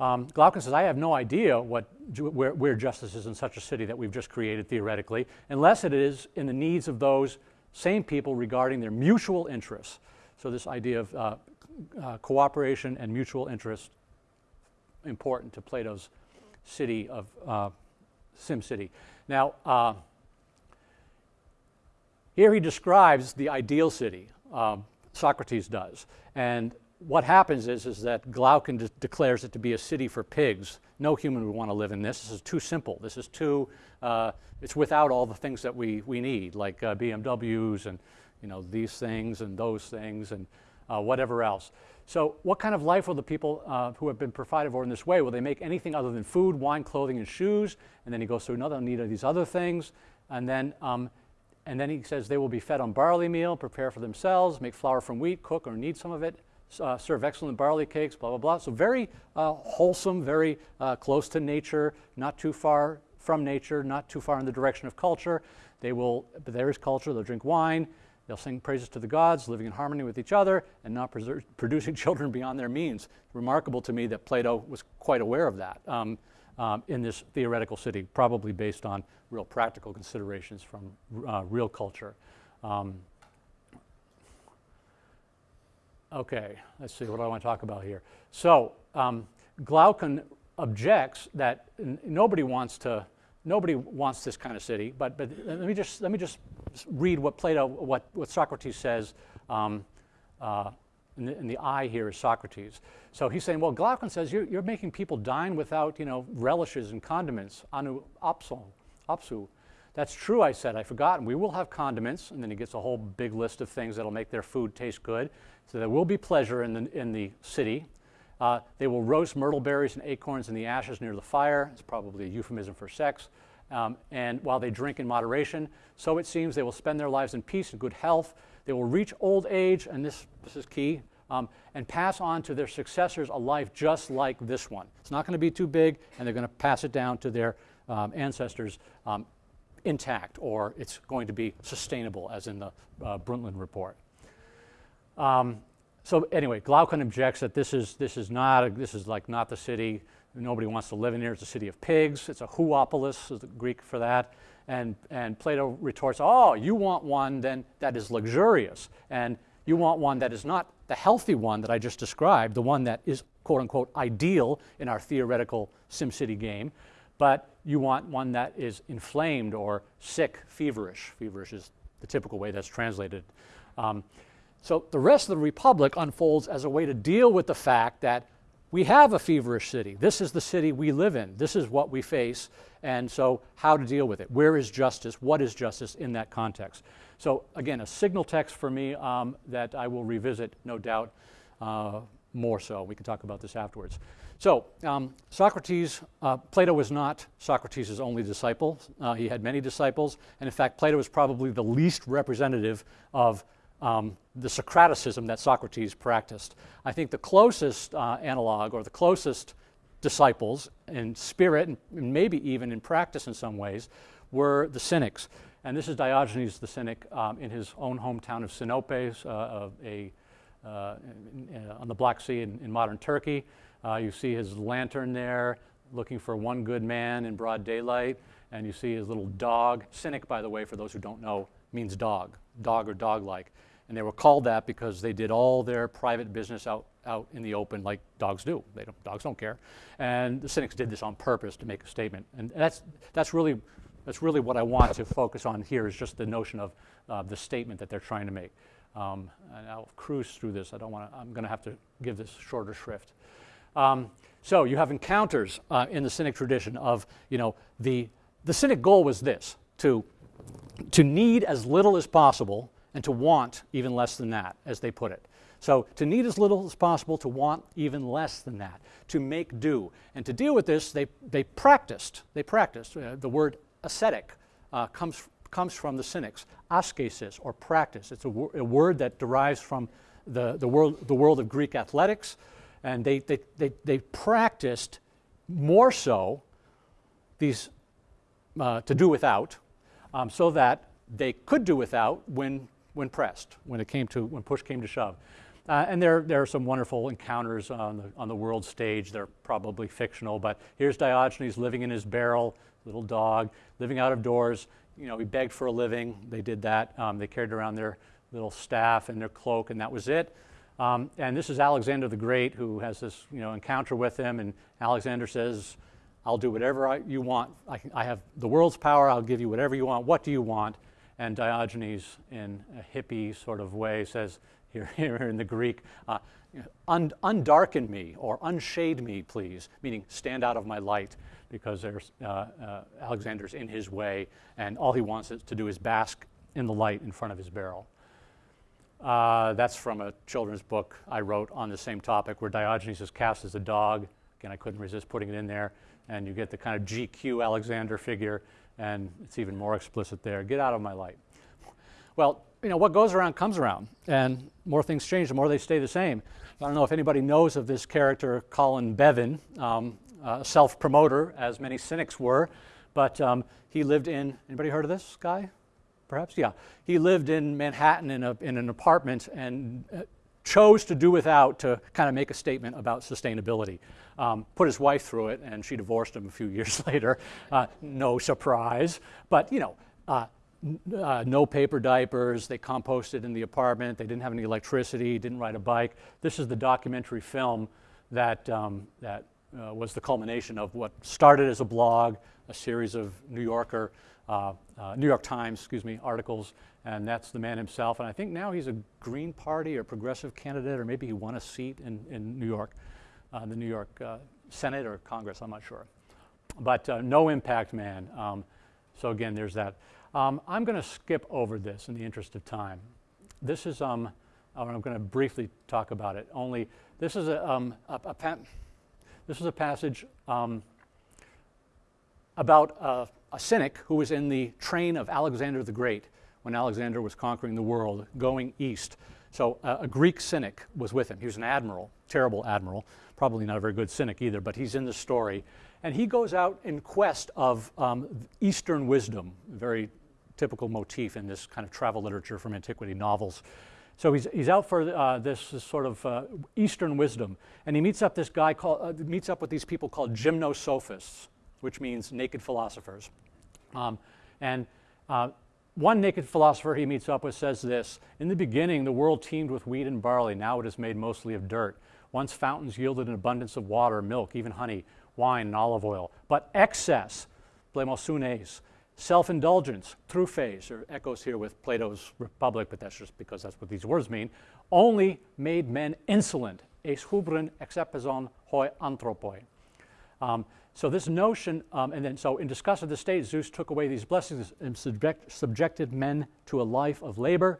Um, Glaucon says, I have no idea what, where, where justice is in such a city that we've just created theoretically, unless it is in the needs of those same people regarding their mutual interests. So, this idea of uh, uh, cooperation and mutual interest important to Plato's city of uh, Sim City. Now, uh, here he describes the ideal city, um, Socrates does. And what happens is, is that Glaucon de- declares it to be a city for pigs. No human would want to live in this. This is too simple. This is too, uh, it's without all the things that we, we need, like uh, BMWs and you know, these things and those things and uh, whatever else. So, what kind of life will the people uh, who have been provided for in this way? Will they make anything other than food, wine, clothing, and shoes? And then he goes through another need of these other things. And then, um, and then he says they will be fed on barley meal, prepare for themselves, make flour from wheat, cook or knead some of it, uh, serve excellent barley cakes, blah, blah, blah. So very uh, wholesome, very uh, close to nature, not too far from nature, not too far in the direction of culture. They will, but there is culture, they'll drink wine, they'll sing praises to the gods, living in harmony with each other, and not <laughs> producing children beyond their means. Remarkable to me that Plato was quite aware of that. Um, um, in this theoretical city, probably based on real practical considerations from uh, real culture. Um, okay, let's see, what I want to talk about here? So, um, Glaucon objects that nobody wants to, nobody wants this kind of city, but, but let me just, let me just read what Plato, what, what Socrates says um, uh, and the, and the I here is Socrates. So he's saying, well, Glaucon says you're, you're making people dine without, you know, relishes and condiments, anu opso, opsu. That's true, I said. I forgot. We will have condiments. And then he gets a whole big list of things that'll make their food taste good. So there will be pleasure in the, in the city. Uh, they will roast myrtle berries and acorns in the ashes near the fire. It's probably a euphemism for sex. Um, and while they drink in moderation, so it seems they will spend their lives in peace and good health. They will reach old age, and this, this is key, um, and pass on to their successors a life just like this one. It's not going to be too big, and they're going to pass it down to their um, ancestors um, intact, or it's going to be sustainable, as in the uh, Brundtland report. Um, so anyway, Glaucon objects that this is this is not a, this is like not the city. Nobody wants to live in here. It's a city of pigs. It's a huopolis, is the Greek for that. And and Plato retorts, "Oh, you want one then that is luxurious, and you want one that is not the healthy one that I just described, the one that is quote unquote ideal in our theoretical SimCity game, but you want one that is inflamed or sick, feverish. Feverish is the typical way that's translated." Um, so the rest of the Republic unfolds as a way to deal with the fact that we have a feverish city. This is the city we live in. This is what we face. And so, how to deal with it? Where is justice? What is justice in that context? So, again, a signal text for me um, that I will revisit, no doubt, uh, more so. We can talk about this afterwards. So, um, Socrates, uh, Plato was not Socrates' only disciple. Uh, he had many disciples. And in fact, Plato is probably the least representative of um, the Socraticism that Socrates practiced. I think the closest uh, analog or the closest disciples in spirit and maybe even in practice in some ways were the Cynics. And this is Diogenes the Cynic um, in his own hometown of Sinope, uh, a, uh, in, in, on the Black Sea in, in modern Turkey. Uh, you see his lantern there looking for one good man in broad daylight. And you see his little dog. Cynic, by the way, for those who don't know, means dog, dog or dog like. And they were called that because they did all their private business out, out in the open like dogs do. They don't, dogs don't care. And the cynics did this on purpose to make a statement. And that's, that's, really, that's really what I want to focus on here is just the notion of uh, the statement that they're trying to make. Um, and I'll cruise through this. I don't want to, I'm going to have to give this shorter shrift. Um, so you have encounters uh, in the Cynic tradition of, you know, the, the Cynic goal was this, to, to need as little as possible and to want even less than that, as they put it. So to need as little as possible, to want even less than that, to make do. And to deal with this, they, they practiced. They practiced. Uh, the word ascetic uh, comes, comes from the Cynics, ascesis, or practice. It's a, a word that derives from the, the, world, the world of Greek athletics. And they, they, they, they practiced more so these uh, to do without, um, so that they could do without when when pressed, when it came to when push came to shove. Uh, and there, there are some wonderful encounters on the, on the world stage. They're probably fictional, but here's Diogenes living in his barrel, little dog, living out of doors. You know, he begged for a living. They did that. Um, they carried around their little staff and their cloak, and that was it. Um, and this is Alexander the Great who has this, you know, encounter with him, and Alexander says, "I'll do whatever I, you want. I, I have the world's power. I'll give you whatever you want. What do you want?" And Diogenes, in a hippie sort of way, says, here, <laughs> here in the Greek, uh, un, undarken me or unshade me, please, meaning stand out of my light, because there's, uh, uh, Alexander's in his way, and all he wants to do is bask in the light in front of his barrel. Uh, that's from a children's book I wrote on the same topic, where Diogenes is cast as a dog. Again, I couldn't resist putting it in there, and you get the kind of GQ Alexander figure and it's even more explicit there. Get out of my light. Well, you know, what goes around comes around, and more things change, the more they stay the same. I don't know if anybody knows of this character, Colin Beavan, um, self-promoter, as many cynics were, but um, he lived in, anybody heard of this guy? Perhaps, yeah. He lived in Manhattan in, a, in an apartment and uh, chose to do without to kind of make a statement about sustainability. Um, put his wife through it, and she divorced him a few <laughs> years later. Uh, no surprise. But, you know, uh, uh, no paper diapers. They composted in the apartment. They didn't have any electricity, didn't ride a bike. This is the documentary film that, um, that uh, was the culmination of what started as a blog, a series of New Yorker, uh, uh, New York Times, excuse me, articles, and that's the man himself. And I think now he's a Green Party or progressive candidate, or maybe he won a seat in, in New York, uh, the New York uh, Senate or Congress, I'm not sure. But uh, no impact man. Um, so again, there's that. Um, I'm going to skip over this in the interest of time. This is, um, I'm going to briefly talk about it. Only this is a, um, a, a this is a passage um, about a, a cynic who was in the train of Alexander the Great when Alexander was conquering the world, going east. So uh, a Greek cynic was with him. He was an admiral, terrible admiral, probably not a very good cynic either, but he's in the story. And he goes out in quest of um, Eastern wisdom, very typical motif in this kind of travel literature from antiquity novels. So he's, he's out for uh, this, this, sort of uh, Eastern wisdom, and he meets up this guy called, uh, meets up with these people called gymnosophists, which means naked philosophers. Um, and uh, one naked philosopher he meets up with says this In the beginning, the world teemed with wheat and barley. Now it is made mostly of dirt. Once fountains yielded an abundance of water, milk, even honey, wine, and olive oil. But excess, blemosunes, self indulgence, phase, or echoes here with Plato's Republic, but that's just because that's what these words mean, only made men insolent. Es hubren exepizon hoi anthropoi. So this notion, um, and then so in disgust of the state, Zeus took away these blessings and subject, subjected men to a life of labor.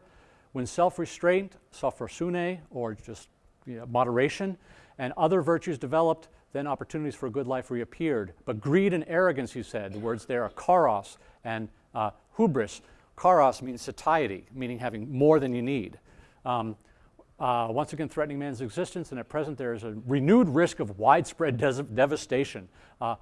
When self-restraint, sophrosune, or just you know, moderation, and other virtues developed, then opportunities for a good life reappeared. But greed and arrogance, he said, the words there are karos and uh, hubris. Karos means satiety, meaning having more than you need. Um, uh, once again threatening man's existence, and at present there is a renewed risk of widespread <laughs> devastation, uh,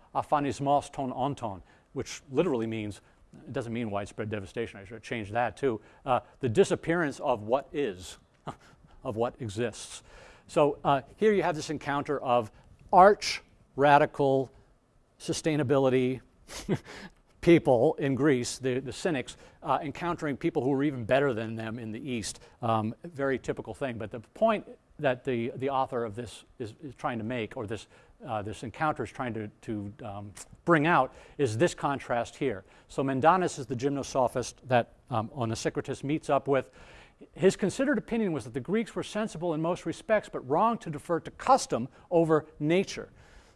ton which literally means, it doesn't mean widespread devastation, I should change that too, uh, the disappearance of what is, <laughs> of what exists. So uh, here you have this encounter of arch radical sustainability <laughs> people in Greece, the, the cynics, uh, encountering people who were even better than them in the East. Um, very typical thing. But the point that the, the author of this is, is trying to make, or this, uh, this encounter is trying to, to um, bring out, is this contrast here. So Mendanus is the gymnosophist that um, Onesicritus meets up with. His considered opinion was that the Greeks were sensible in most respects, but wrong to defer to custom over nature.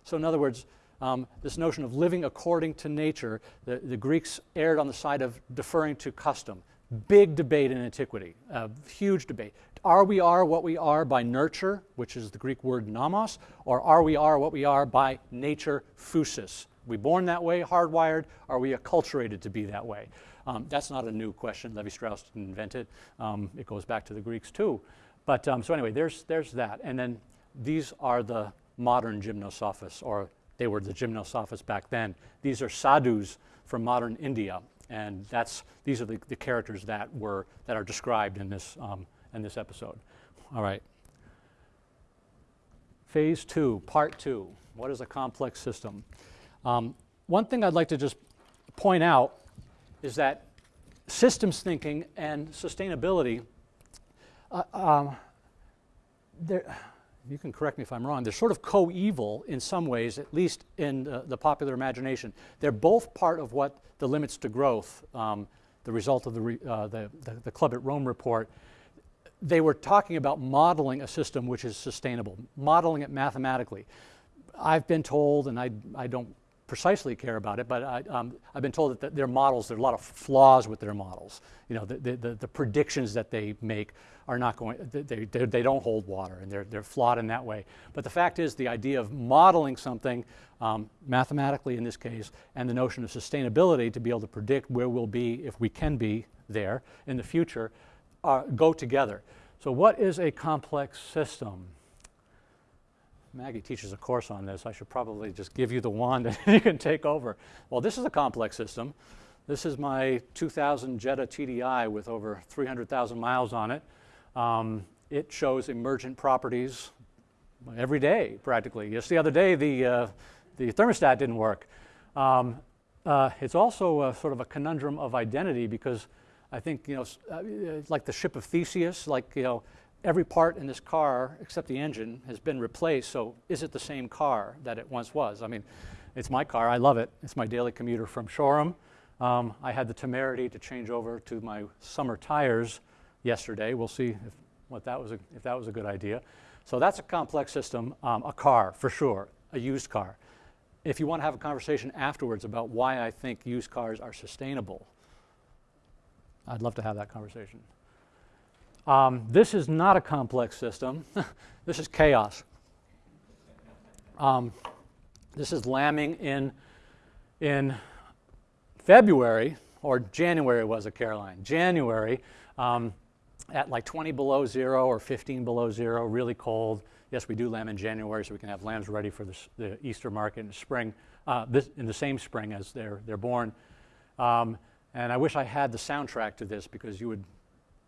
So, in other words, um, this notion of living according to nature, the, the, Greeks erred on the side of deferring to custom. Big debate in antiquity, uh, huge debate. Are we are what we are by nurture, which is the Greek word nomos, or are we are what we are by nature, phusis? We born that way, hardwired? Are we acculturated to be that way? Um, that's not a new question. Levi Strauss didn't invent it. Um, it goes back to the Greeks too. But um, so anyway, there's, there's that. And then these are the modern gymnosophists, or they were the gymnosophists back then. These are sadhus from modern India, and that's, these are the, the characters that, were, that are described in this, um, in this episode. All right. Phase two, part two. What is a complex system? Um, one thing I'd like to just point out is that systems thinking and sustainability, uh, um, you can correct me if I'm wrong, they're sort of coeval in some ways, at least in uh, the popular imagination. They're both part of what the limits to growth, um, the result of the, re, uh, the, the, the, Club at Rome report, they were talking about modeling a system which is sustainable, modeling it mathematically. I've been told, and I, I don't precisely care about it, but I, um, I've been told that the, their models, there are a lot of flaws with their models. You know, the, the, the predictions that they make are not going, they, they, they, don't hold water and they're, they're flawed in that way. But the fact is the idea of modeling something um, mathematically in this case and the notion of sustainability to be able to predict where we'll be if we can be there in the future uh, go together. So what is a complex system? Maggie teaches a course on this. I should probably just give you the wand <laughs> and you can take over. Well, this is a complex system. This is my 2000 Jetta TDI with over 300,000 miles on it. Um, it shows emergent properties every day, practically. Just the other day, the, uh, the thermostat didn't work. Um, uh, it's also a, sort of a conundrum of identity because I think, you know, uh, like the ship of Theseus, like, you know, every part in this car except the engine has been replaced, so is it the same car that it once was? I mean, it's my car, I love it. It's my daily commuter from Shoreham. Um, I had the temerity to change over to my summer tires yesterday. We'll see if, what that was a, if that was a good idea. So that's a complex system, um, a car for sure, a used car. If you want to have a conversation afterwards about why I think used cars are sustainable, I'd love to have that conversation. Um, this is not a complex system. <laughs> this is chaos. Um, this is lambing in, in February, or January was it, Caroline? January, um, at like 20 below zero or 15 below zero, really cold. Yes, we do lamb in January, so we can have lambs ready for the, the Easter market in the spring, uh, this, in the same spring as they're, they're born. Um, and I wish I had the soundtrack to this because you would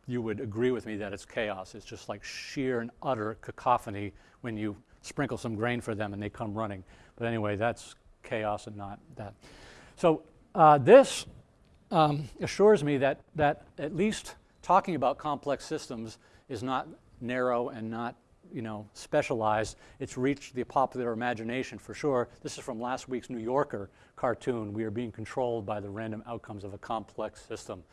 you would agree with me that it's chaos. It's just like sheer and utter cacophony when you sprinkle some grain for them and they come running. But anyway, that's chaos and not that. So uh, this um, assures me that, that at least talking about complex systems is not narrow and not you know, specialized. It's reached the popular imagination for sure. This is from last week's New Yorker cartoon. We are being controlled by the random outcomes of a complex system.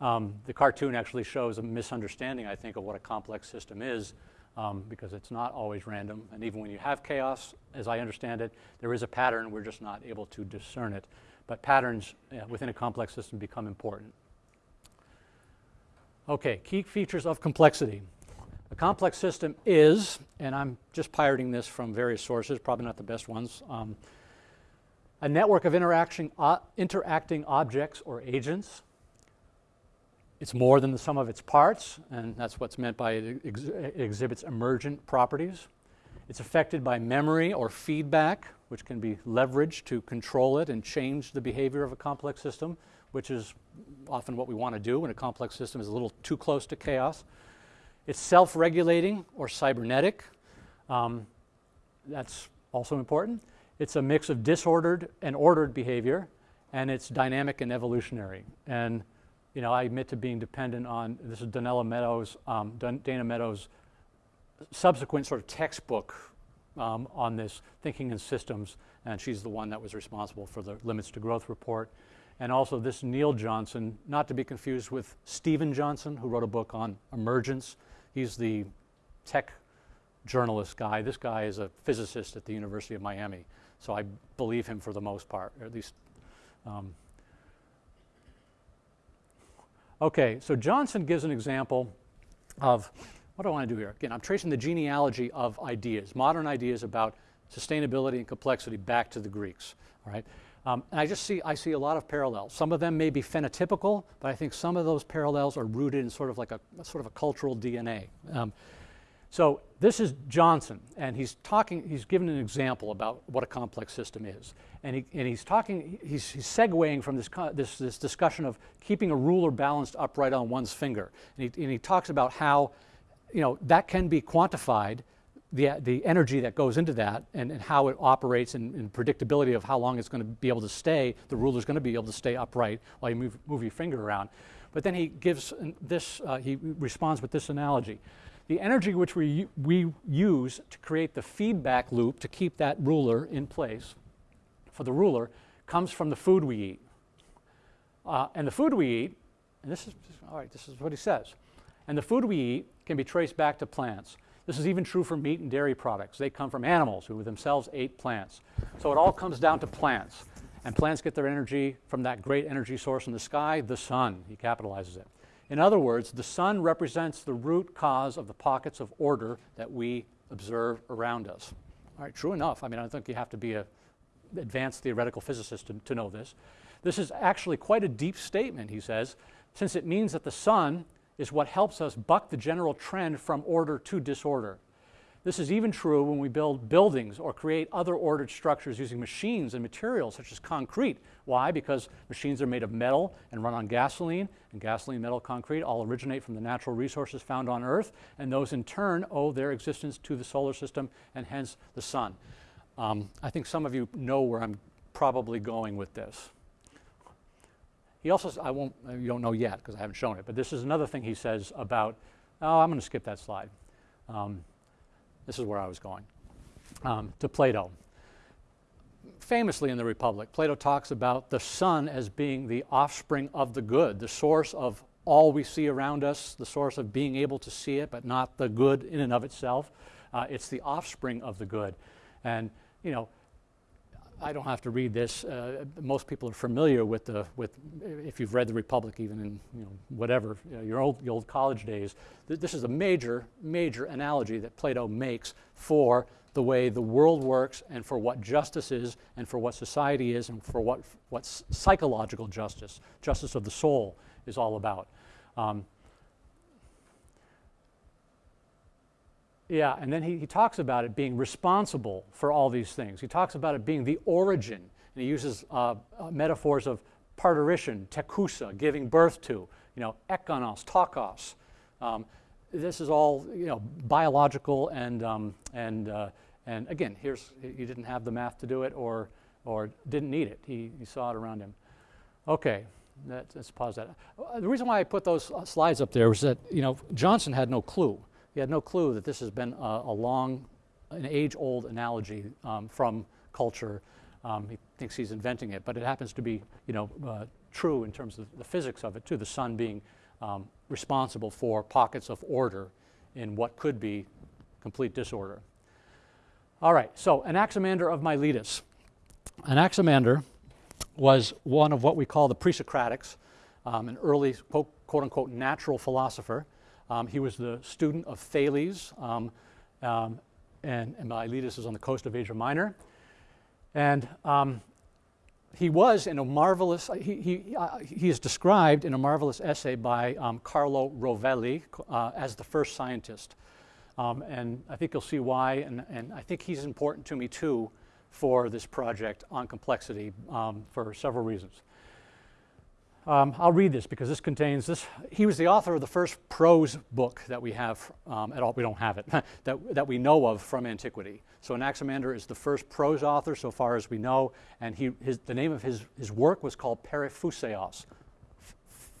Um, the cartoon actually shows a misunderstanding, I think, of what a complex system is um, because it's not always random. And even when you have chaos, as I understand it, there is a pattern. We're just not able to discern it. But patterns uh, within a complex system become important. Okay, key features of complexity. A complex system is, and I'm just pirating this from various sources, probably not the best ones, um, a network of interaction, uh, interacting objects or agents it's more than the sum of its parts, and that's what's meant by it, ex it exhibits emergent properties. It's affected by memory or feedback, which can be leveraged to control it and change the behavior of a complex system, which is often what we want to do when a complex system is a little too close to chaos. It's self-regulating or cybernetic. Um, that's also important. It's a mix of disordered and ordered behavior, and it's dynamic and evolutionary. And you know, I admit to being dependent on, this is Donella Meadows, um, Dana Meadows' subsequent sort of textbook um, on this thinking in systems, and she's the one that was responsible for the Limits to Growth report. And also this Neil Johnson, not to be confused with Steven Johnson, who wrote a book on emergence. He's the tech journalist guy. This guy is a physicist at the University of Miami. So I believe him for the most part, or at least um, Okay, so Johnson gives an example of what do I want to do here? Again, I'm tracing the genealogy of ideas, modern ideas about sustainability and complexity back to the Greeks. All right, um, and I just see I see a lot of parallels. Some of them may be phenotypical, but I think some of those parallels are rooted in sort of like a sort of a cultural DNA. Um, so this is Johnson, and he's talking, he's given an example about what a complex system is. And, he, and he's talking, he's, he's segueing from this, this, this discussion of keeping a ruler balanced upright on one's finger. And he, and he talks about how, you know, that can be quantified, the, the energy that goes into that and, and how it operates and, and predictability of how long it's going to be able to stay, the ruler's going to be able to stay upright while you move, move your finger around. But then he gives this, uh, he responds with this analogy the energy which we, we use to create the feedback loop to keep that ruler in place for the ruler comes from the food we eat. Uh, and the food we eat, and this is, all right, this is what he says, and the food we eat can be traced back to plants. This is even true for meat and dairy products. They come from animals who themselves ate plants. So it all comes down to plants. And plants get their energy from that great energy source in the sky, the sun. He capitalizes it. In other words, the sun represents the root cause of the pockets of order that we observe around us. All right, true enough. I mean, I think you have to be an advanced theoretical physicist to, to know this. This is actually quite a deep statement, he says, since it means that the sun is what helps us buck the general trend from order to disorder. This is even true when we build buildings or create other ordered structures using machines and materials such as concrete. Why? Because machines are made of metal and run on gasoline, and gasoline, metal, concrete all originate from the natural resources found on Earth, and those in turn owe their existence to the solar system and hence the sun. Um, I think some of you know where I'm probably going with this. He also, I won't, uh, you don't know yet because I haven't shown it, but this is another thing he says about, oh, I'm going to skip that slide. Um, this is where I was going. Um, to Plato. Famously in the Republic, Plato talks about the sun as being the offspring of the good, the source of all we see around us, the source of being able to see it, but not the good in and of itself. Uh, it's the offspring of the good. And, you know, I don't have to read this. Uh, most people are familiar with the with if you've read the Republic, even in you know whatever you know, your old your old college days. Th- this is a major major analogy that Plato makes for the way the world works and for what justice is and for what society is and for what what psychological justice, justice of the soul, is all about. Um, Yeah, and then he, he talks about it being responsible for all these things. He talks about it being the origin, and he uses uh, uh, metaphors of parturition, tekusa, giving birth to, you know, ekonos, tokos. Um, this is all, you know, biological and, um, and, uh, and again, here's, he didn't have the math to do it or, or didn't need it. He, he saw it around him. Okay, that, let's pause that. Uh, The reason why I put those slides up there was that, you know, Johnson had no clue. He had no clue that this has been a, a long, an age-old analogy um, from culture. Um, he thinks he's inventing it, but it happens to be, you know, uh, true in terms of the physics of it too. The sun being um, responsible for pockets of order in what could be complete disorder. All right, so Anaximander of Miletus. Anaximander was one of what we call the pre-Socratics, um, an early quote, quote unquote natural philosopher. Um, he was the student of Thales, um, um, and, and Miletus is on the coast of Asia Minor. And um, he was in a marvelous, he, he, uh, he is described in a marvelous essay by um, Carlo Rovelli uh, as the first scientist. Um, and I think you'll see why, and, and I think he's important to me too for this project on complexity for several reasons. Um, I'll read this because this contains this. He was the author of the first prose book that we have um, at all. We don't have it <laughs> that, that we know of from antiquity. So Anaximander is the first prose author, so far as we know, and he, his, the name of his, his work was called Periphuseos,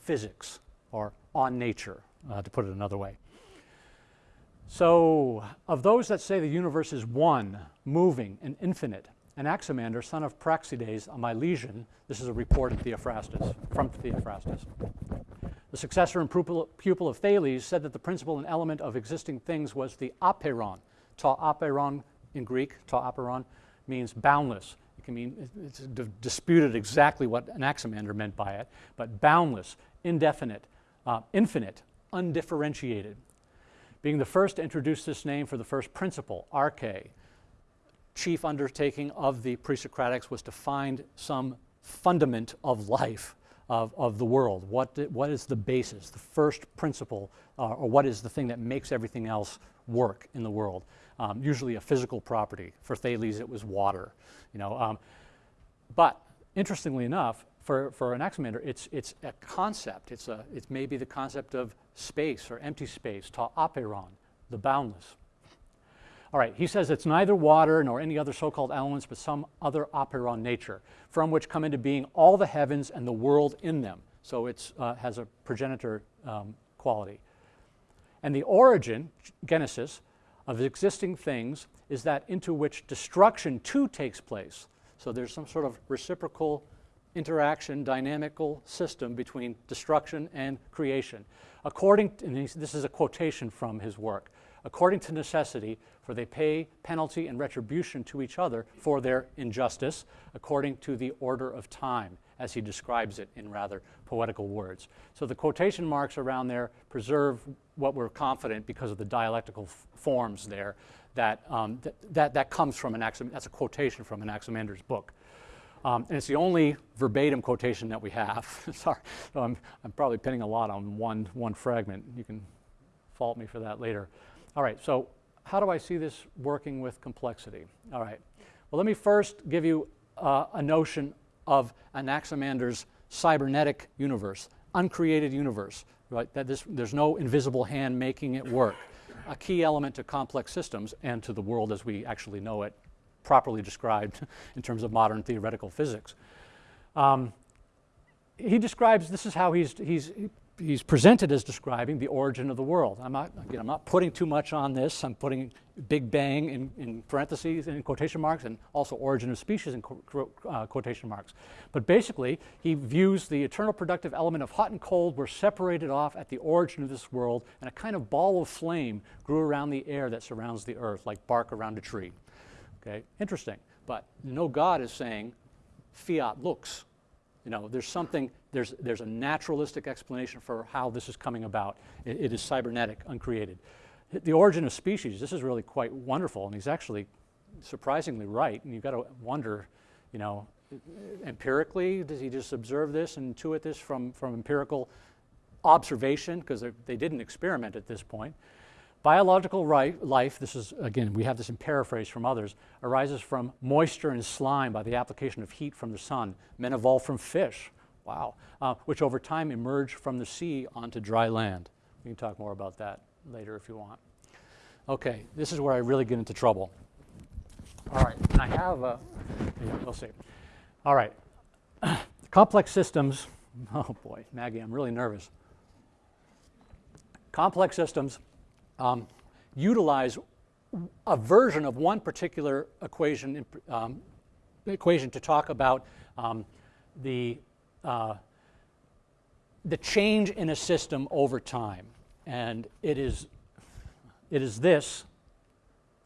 physics or on nature, uh, to put it another way. So, of those that say the universe is one, moving, and infinite, Anaximander, son of Praxiades, a Milesian, this is a report of Theophrastus, from Theophrastus. The successor and pupil, of Thales said that the principle and element of existing things was the apeiron. Ta apeiron in Greek, ta apeiron, means boundless. It can mean, it's disputed exactly what Anaximander meant by it, but boundless, indefinite, uh, infinite, undifferentiated. Being the first to introduce this name for the first principle, arche, chief undertaking of the pre-Socratics was to find some fundament of life, of, of the world. What, what is the basis, the first principle, uh, or what is the thing that makes everything else work in the world? Um, usually a physical property. For Thales, it was water. You know, um, but interestingly enough, for, for Anaximander, it's, it's a concept. It's, a, it's maybe the concept of space or empty space, ta apeiron, the boundless. All right, he says it's neither water nor any other so called elements, but some other apeiron nature, from which come into being all the heavens and the world in them. So it uh, has a progenitor um, quality. And the origin, genesis, of existing things is that into which destruction too takes place. So there's some sort of reciprocal interaction, dynamical system between destruction and creation. According, to, and this is a quotation from his work, according to necessity, for they pay penalty and retribution to each other for their injustice, according to the order of time, as he describes it in rather poetical words. So the quotation marks around there preserve what we're confident because of the dialectical forms there that, um, th- that, that comes from an Anaximander. That's a quotation from Anaximander's book. Um, and it's the only verbatim quotation that we have. <laughs> Sorry, so I'm, I'm probably pinning a lot on one, one fragment. You can fault me for that later. All right, so how do I see this working with complexity? All right, well, let me first give you uh, a notion of Anaximander's cybernetic universe, uncreated universe, right? That this, there's no invisible hand making it work. A key element to complex systems and to the world as we actually know it properly described <laughs> in terms of modern theoretical physics. Um, he describes this is how he's, he's, he's presented as describing the origin of the world. I'm not, again, I'm not putting too much on this. I'm putting Big Bang in, in parentheses and in quotation marks and also origin of species in uh, quotation marks. But basically, he views the eternal productive element of hot and cold were separated off at the origin of this world and a kind of ball of flame grew around the air that surrounds the earth like bark around a tree. Okay, interesting. But no God is saying fiat lux. You know, there's something, there's, there's a naturalistic explanation for how this is coming about. it, it is cybernetic, uncreated. The origin of species, this is really quite wonderful, and he's actually surprisingly right. And you've got to wonder, you know, empirically, does he just observe this and intuit this from, from empirical observation? Because they didn't experiment at this point. Biological life, this is, again, we have this in paraphrase from others, arises from moisture and slime by the application of heat from the sun. Men evolved from fish, wow, uh, which over time emerged from the sea onto dry land. We can talk more about that later if you want. Okay, this is where I really get into trouble. All right, I have a, yeah, we'll see. All right, <clears throat> complex systems, <laughs> oh boy, Maggie, I'm really nervous. Complex systems um, utilize a version of one particular equation, um, equation to talk about um, the, uh, the change in a system over time. And it is, it is this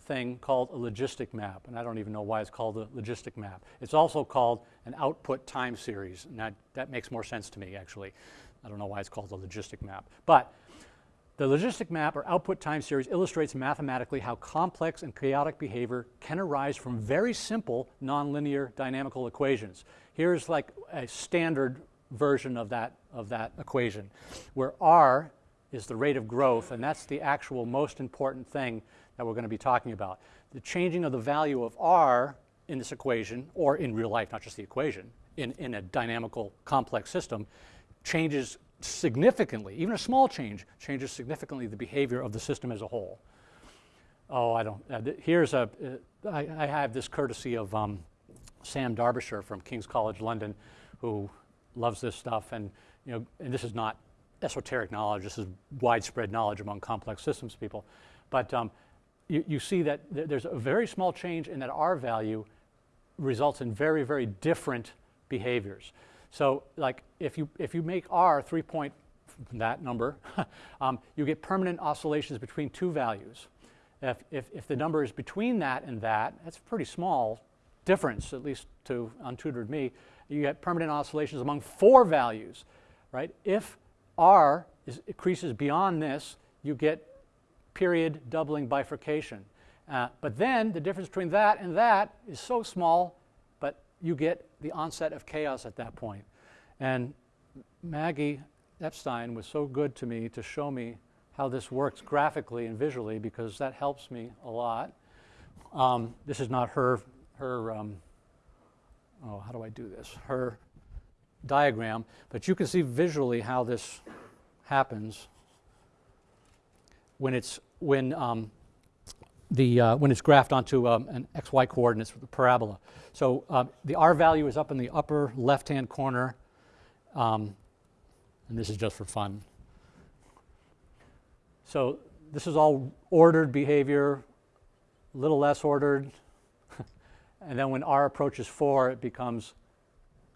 thing called a logistic map. And I don't even know why it's called a logistic map. It's also called an output time series. And that, that makes more sense to me, actually. I don't know why it's called a logistic map. But the logistic map or output time series illustrates mathematically how complex and chaotic behavior can arise from very simple nonlinear dynamical equations. Here's like a standard version of that, of that equation, where r is the rate of growth, and that's the actual most important thing that we're going to be talking about. The changing of the value of r in this equation, or in real life, not just the equation, in, in a dynamical complex system, changes significantly, even a small change, changes significantly the behavior of the system as a whole. Oh, I don't, uh, here's a. Uh, I, I have this courtesy of um, Sam Darbyshire from King's College London, who loves this stuff, and, you know, and this is not esoteric knowledge, this is widespread knowledge among complex systems people. But um, you, you see that th there's a very small change in that R value results in very, very different behaviors. So like if you, if you make R three point, that number, <laughs> um, you get permanent oscillations between two values. If, if, if the number is between that and that, that's a pretty small difference, at least to untutored me. You get permanent oscillations among four values, right? If R is, increases beyond this, you get period doubling bifurcation. Uh, but then the difference between that and that is so small, you get the onset of chaos at that point. And Maggie Epstein was so good to me to show me how this works graphically and visually because that helps me a lot. Um, this is not her, her um, oh, how do I do this? Her diagram, but you can see visually how this happens when it's, when um, the, uh, when it's graphed onto um, an xy coordinates with a parabola. So uh, the r value is up in the upper left-hand corner, um, and this is just for fun. So this is all ordered behavior, a little less ordered, <laughs> and then when r approaches 4, it becomes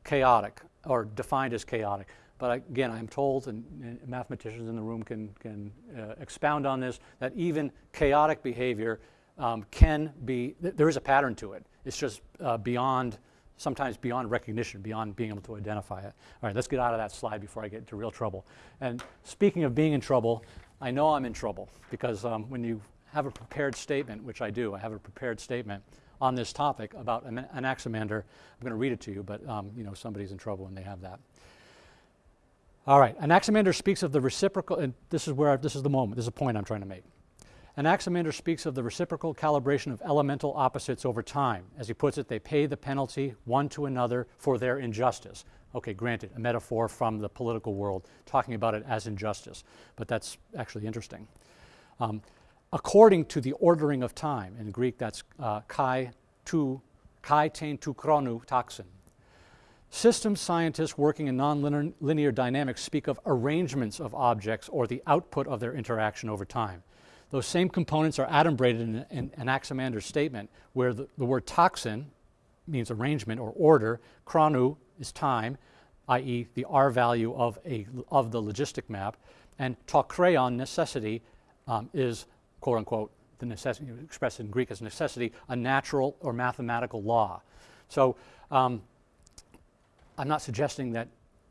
chaotic, or defined as chaotic. But again, I'm told, and, and mathematicians in the room can, can uh, expound on this, that even chaotic behavior um, can be, th there is a pattern to it. It's just uh, beyond, sometimes beyond recognition, beyond being able to identify it. All right, let's get out of that slide before I get into real trouble. And speaking of being in trouble, I know I'm in trouble because um, when you have a prepared statement, which I do, I have a prepared statement, on this topic about Ana- Anaximander. I'm going to read it to you, but um, you know somebody's in trouble when they have that. All right, Anaximander speaks of the reciprocal, and this is where I, this is the moment. This is a point I'm trying to make. Anaximander speaks of the reciprocal calibration of elemental opposites over time. As he puts it, they pay the penalty one to another for their injustice. Okay, granted, a metaphor from the political world, talking about it as injustice, but that's actually interesting. Um, according to the ordering of time, in Greek that's uh, kai tu, kai ten tu chronu taxin. Systems scientists working in nonlinear dynamics speak of arrangements of objects or the output of their interaction over time. Those same components are adumbrated in, in Anaximander's statement, where the, the word taxin means arrangement or order, chronu is time, i.e., the R value of, a, of the logistic map, and tokreon, necessity, um, is quote unquote the necessity expressed in Greek as necessity, a natural or mathematical law. So um, I'm not suggesting that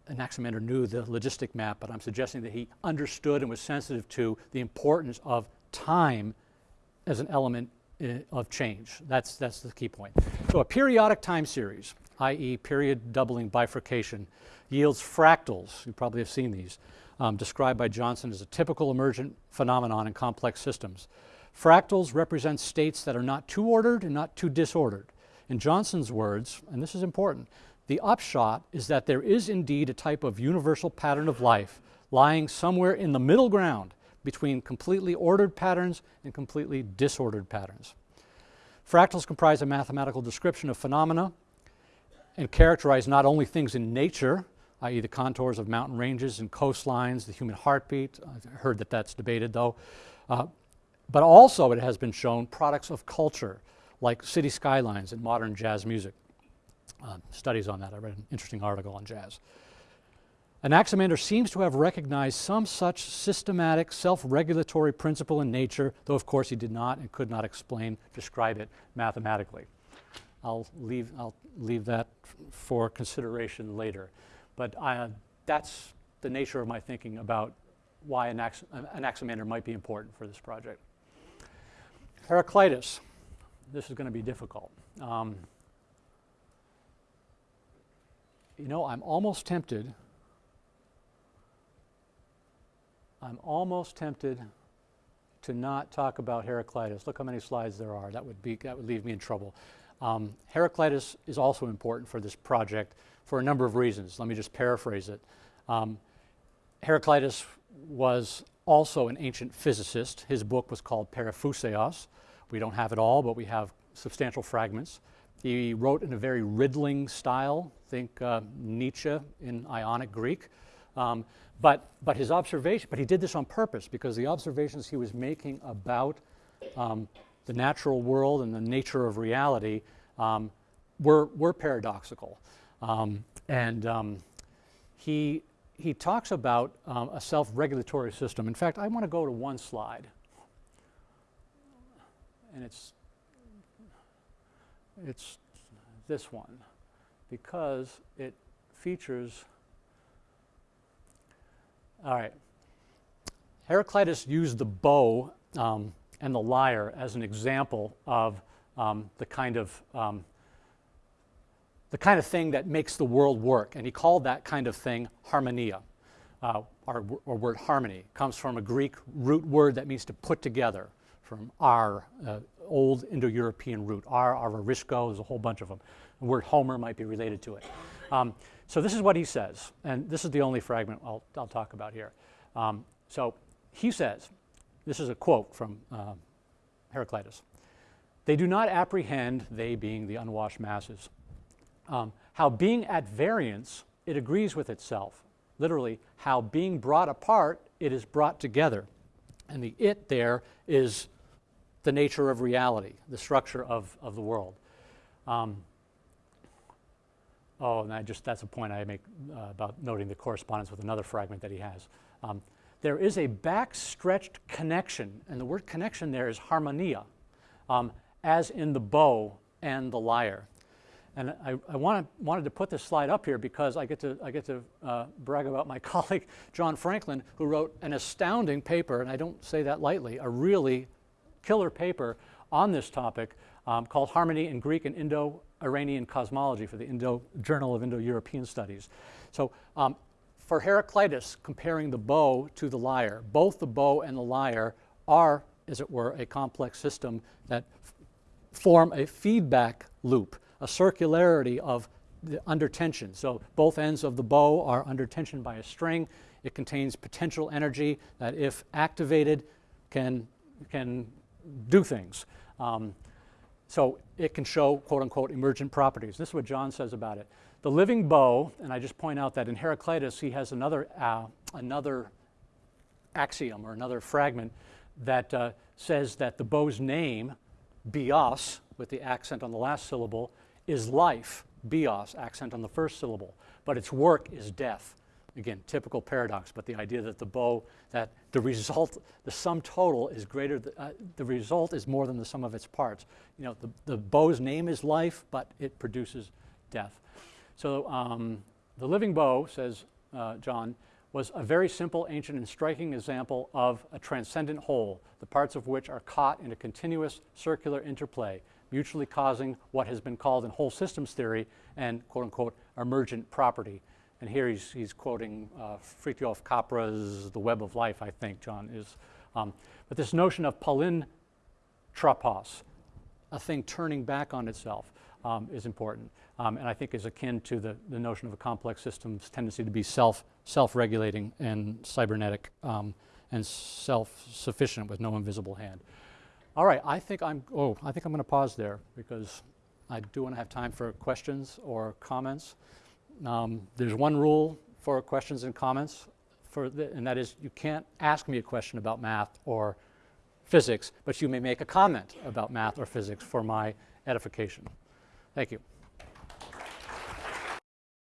Anaximander knew the logistic map, but I'm suggesting that he understood and was sensitive to the importance of time as an element uh, of change. That's, that's the key point. So a periodic time series, i.e. period doubling bifurcation, yields fractals. You probably have seen these, um, described by Johnson as a typical emergent phenomenon in complex systems. Fractals represent states that are not too ordered and not too disordered. In Johnson's words, and this is important, the upshot is that there is indeed a type of universal pattern of life lying somewhere in the middle ground between completely ordered patterns and completely disordered patterns. Fractals comprise a mathematical description of phenomena and characterize not only things in nature, i.e., the contours of mountain ranges and coastlines, the human heartbeat. I've heard that that's debated though. Uh, but also, it has been shown, products of culture, like city skylines and modern jazz music. Uh, studies on that. I read an interesting article on jazz. Anaximander seems to have recognized some such systematic self regulatory principle in nature, though of course he did not and could not explain, describe it mathematically. I'll leave, I'll leave that for consideration later. But I, that's the nature of my thinking about why Anax- Anaximander might be important for this project. Heraclitus. This is going to be difficult. Um, you know, I'm almost tempted I'm almost tempted to not talk about Heraclitus. Look how many slides there are. That would, be, that would leave me in trouble. Um, Heraclitus is also important for this project for a number of reasons. Let me just paraphrase it. Um, Heraclitus was also an ancient physicist. His book was called Periphuseos. We don't have it all, but we have substantial fragments. He wrote in a very riddling style, think uh, Nietzsche in Ionic Greek. Um, but, but his observation, but he did this on purpose because the observations he was making about um, the natural world and the nature of reality um, were, were paradoxical. Um, and um, he, he talks about um, a self regulatory system. In fact, I want to go to one slide. And it's, it's this one because it features all right. Heraclitus used the bow um, and the lyre as an example of um, the kind of um, the kind of thing that makes the world work, and he called that kind of thing harmonia. Uh, our, word harmony comes from a Greek root word that means to put together, from ar, uh, old Indo-European root. Ar, ararisko, there's a whole bunch of them. The word Homer might be related to it. Um, so this is what he says, and this is the only fragment I'll, I'll talk about here. Um, so he says, this is a quote from uh, Heraclitus. They do not apprehend, they being the unwashed masses, um, how being at variance, it agrees with itself. Literally, how being brought apart, it is brought together. And the it there is the nature of reality, the structure of, of the world. Um, Oh, and I just, that's a point I make uh, about noting the correspondence with another fragment that he has. Um, there is a backstretched connection, and the word connection there is harmonia, um, as in the bow and the lyre. And I, I wanted, wanted to put this slide up here because I get to, I get to uh, brag about my <laughs> colleague John Franklin, who wrote an astounding paper, and I don't say that lightly, a really killer paper on this topic um, called Harmony in Greek and Indo-Iranian Cosmology for the Indo Journal of Indo-European Studies. So um, for Heraclitus, comparing the bow to the lyre, both the bow and the lyre are, as it were, a complex system that form a feedback loop, a circularity of under tension. So both ends of the bow are under tension by a string. It contains potential energy that, if activated, can, can do things. Um, so it can show quote unquote emergent properties. This is what John says about it. The living bow, and I just point out that in Heraclitus he has another, uh, another axiom or another fragment that uh, says that the bow's name, bios, with the accent on the last syllable, is life, bios, accent on the first syllable, but its work is death. Again, typical paradox, but the idea that the bow, that the result, the sum total is greater, th- uh, the result is more than the sum of its parts. You know, the, the bow's name is life, but it produces death. So um, the living bow, says uh, John, was a very simple, ancient, and striking example of a transcendent whole, the parts of which are caught in a continuous circular interplay, mutually causing what has been called in whole systems theory and quote unquote emergent property. And here he's, he's quoting uh, Fritjof Capra's The Web of Life, I think, John is. Um, but this notion of palintropos, a thing turning back on itself, um, is important. Um, and I think is akin to the, the notion of a complex system's tendency to be self, self-regulating and cybernetic um, and self-sufficient with no invisible hand. All right, I think I'm, oh, I think I'm going to pause there because I do want to have time for questions or comments. Um, there's one rule for questions and comments, for the, and that is you can't ask me a question about math or physics, but you may make a comment about math or physics for my edification. Thank you.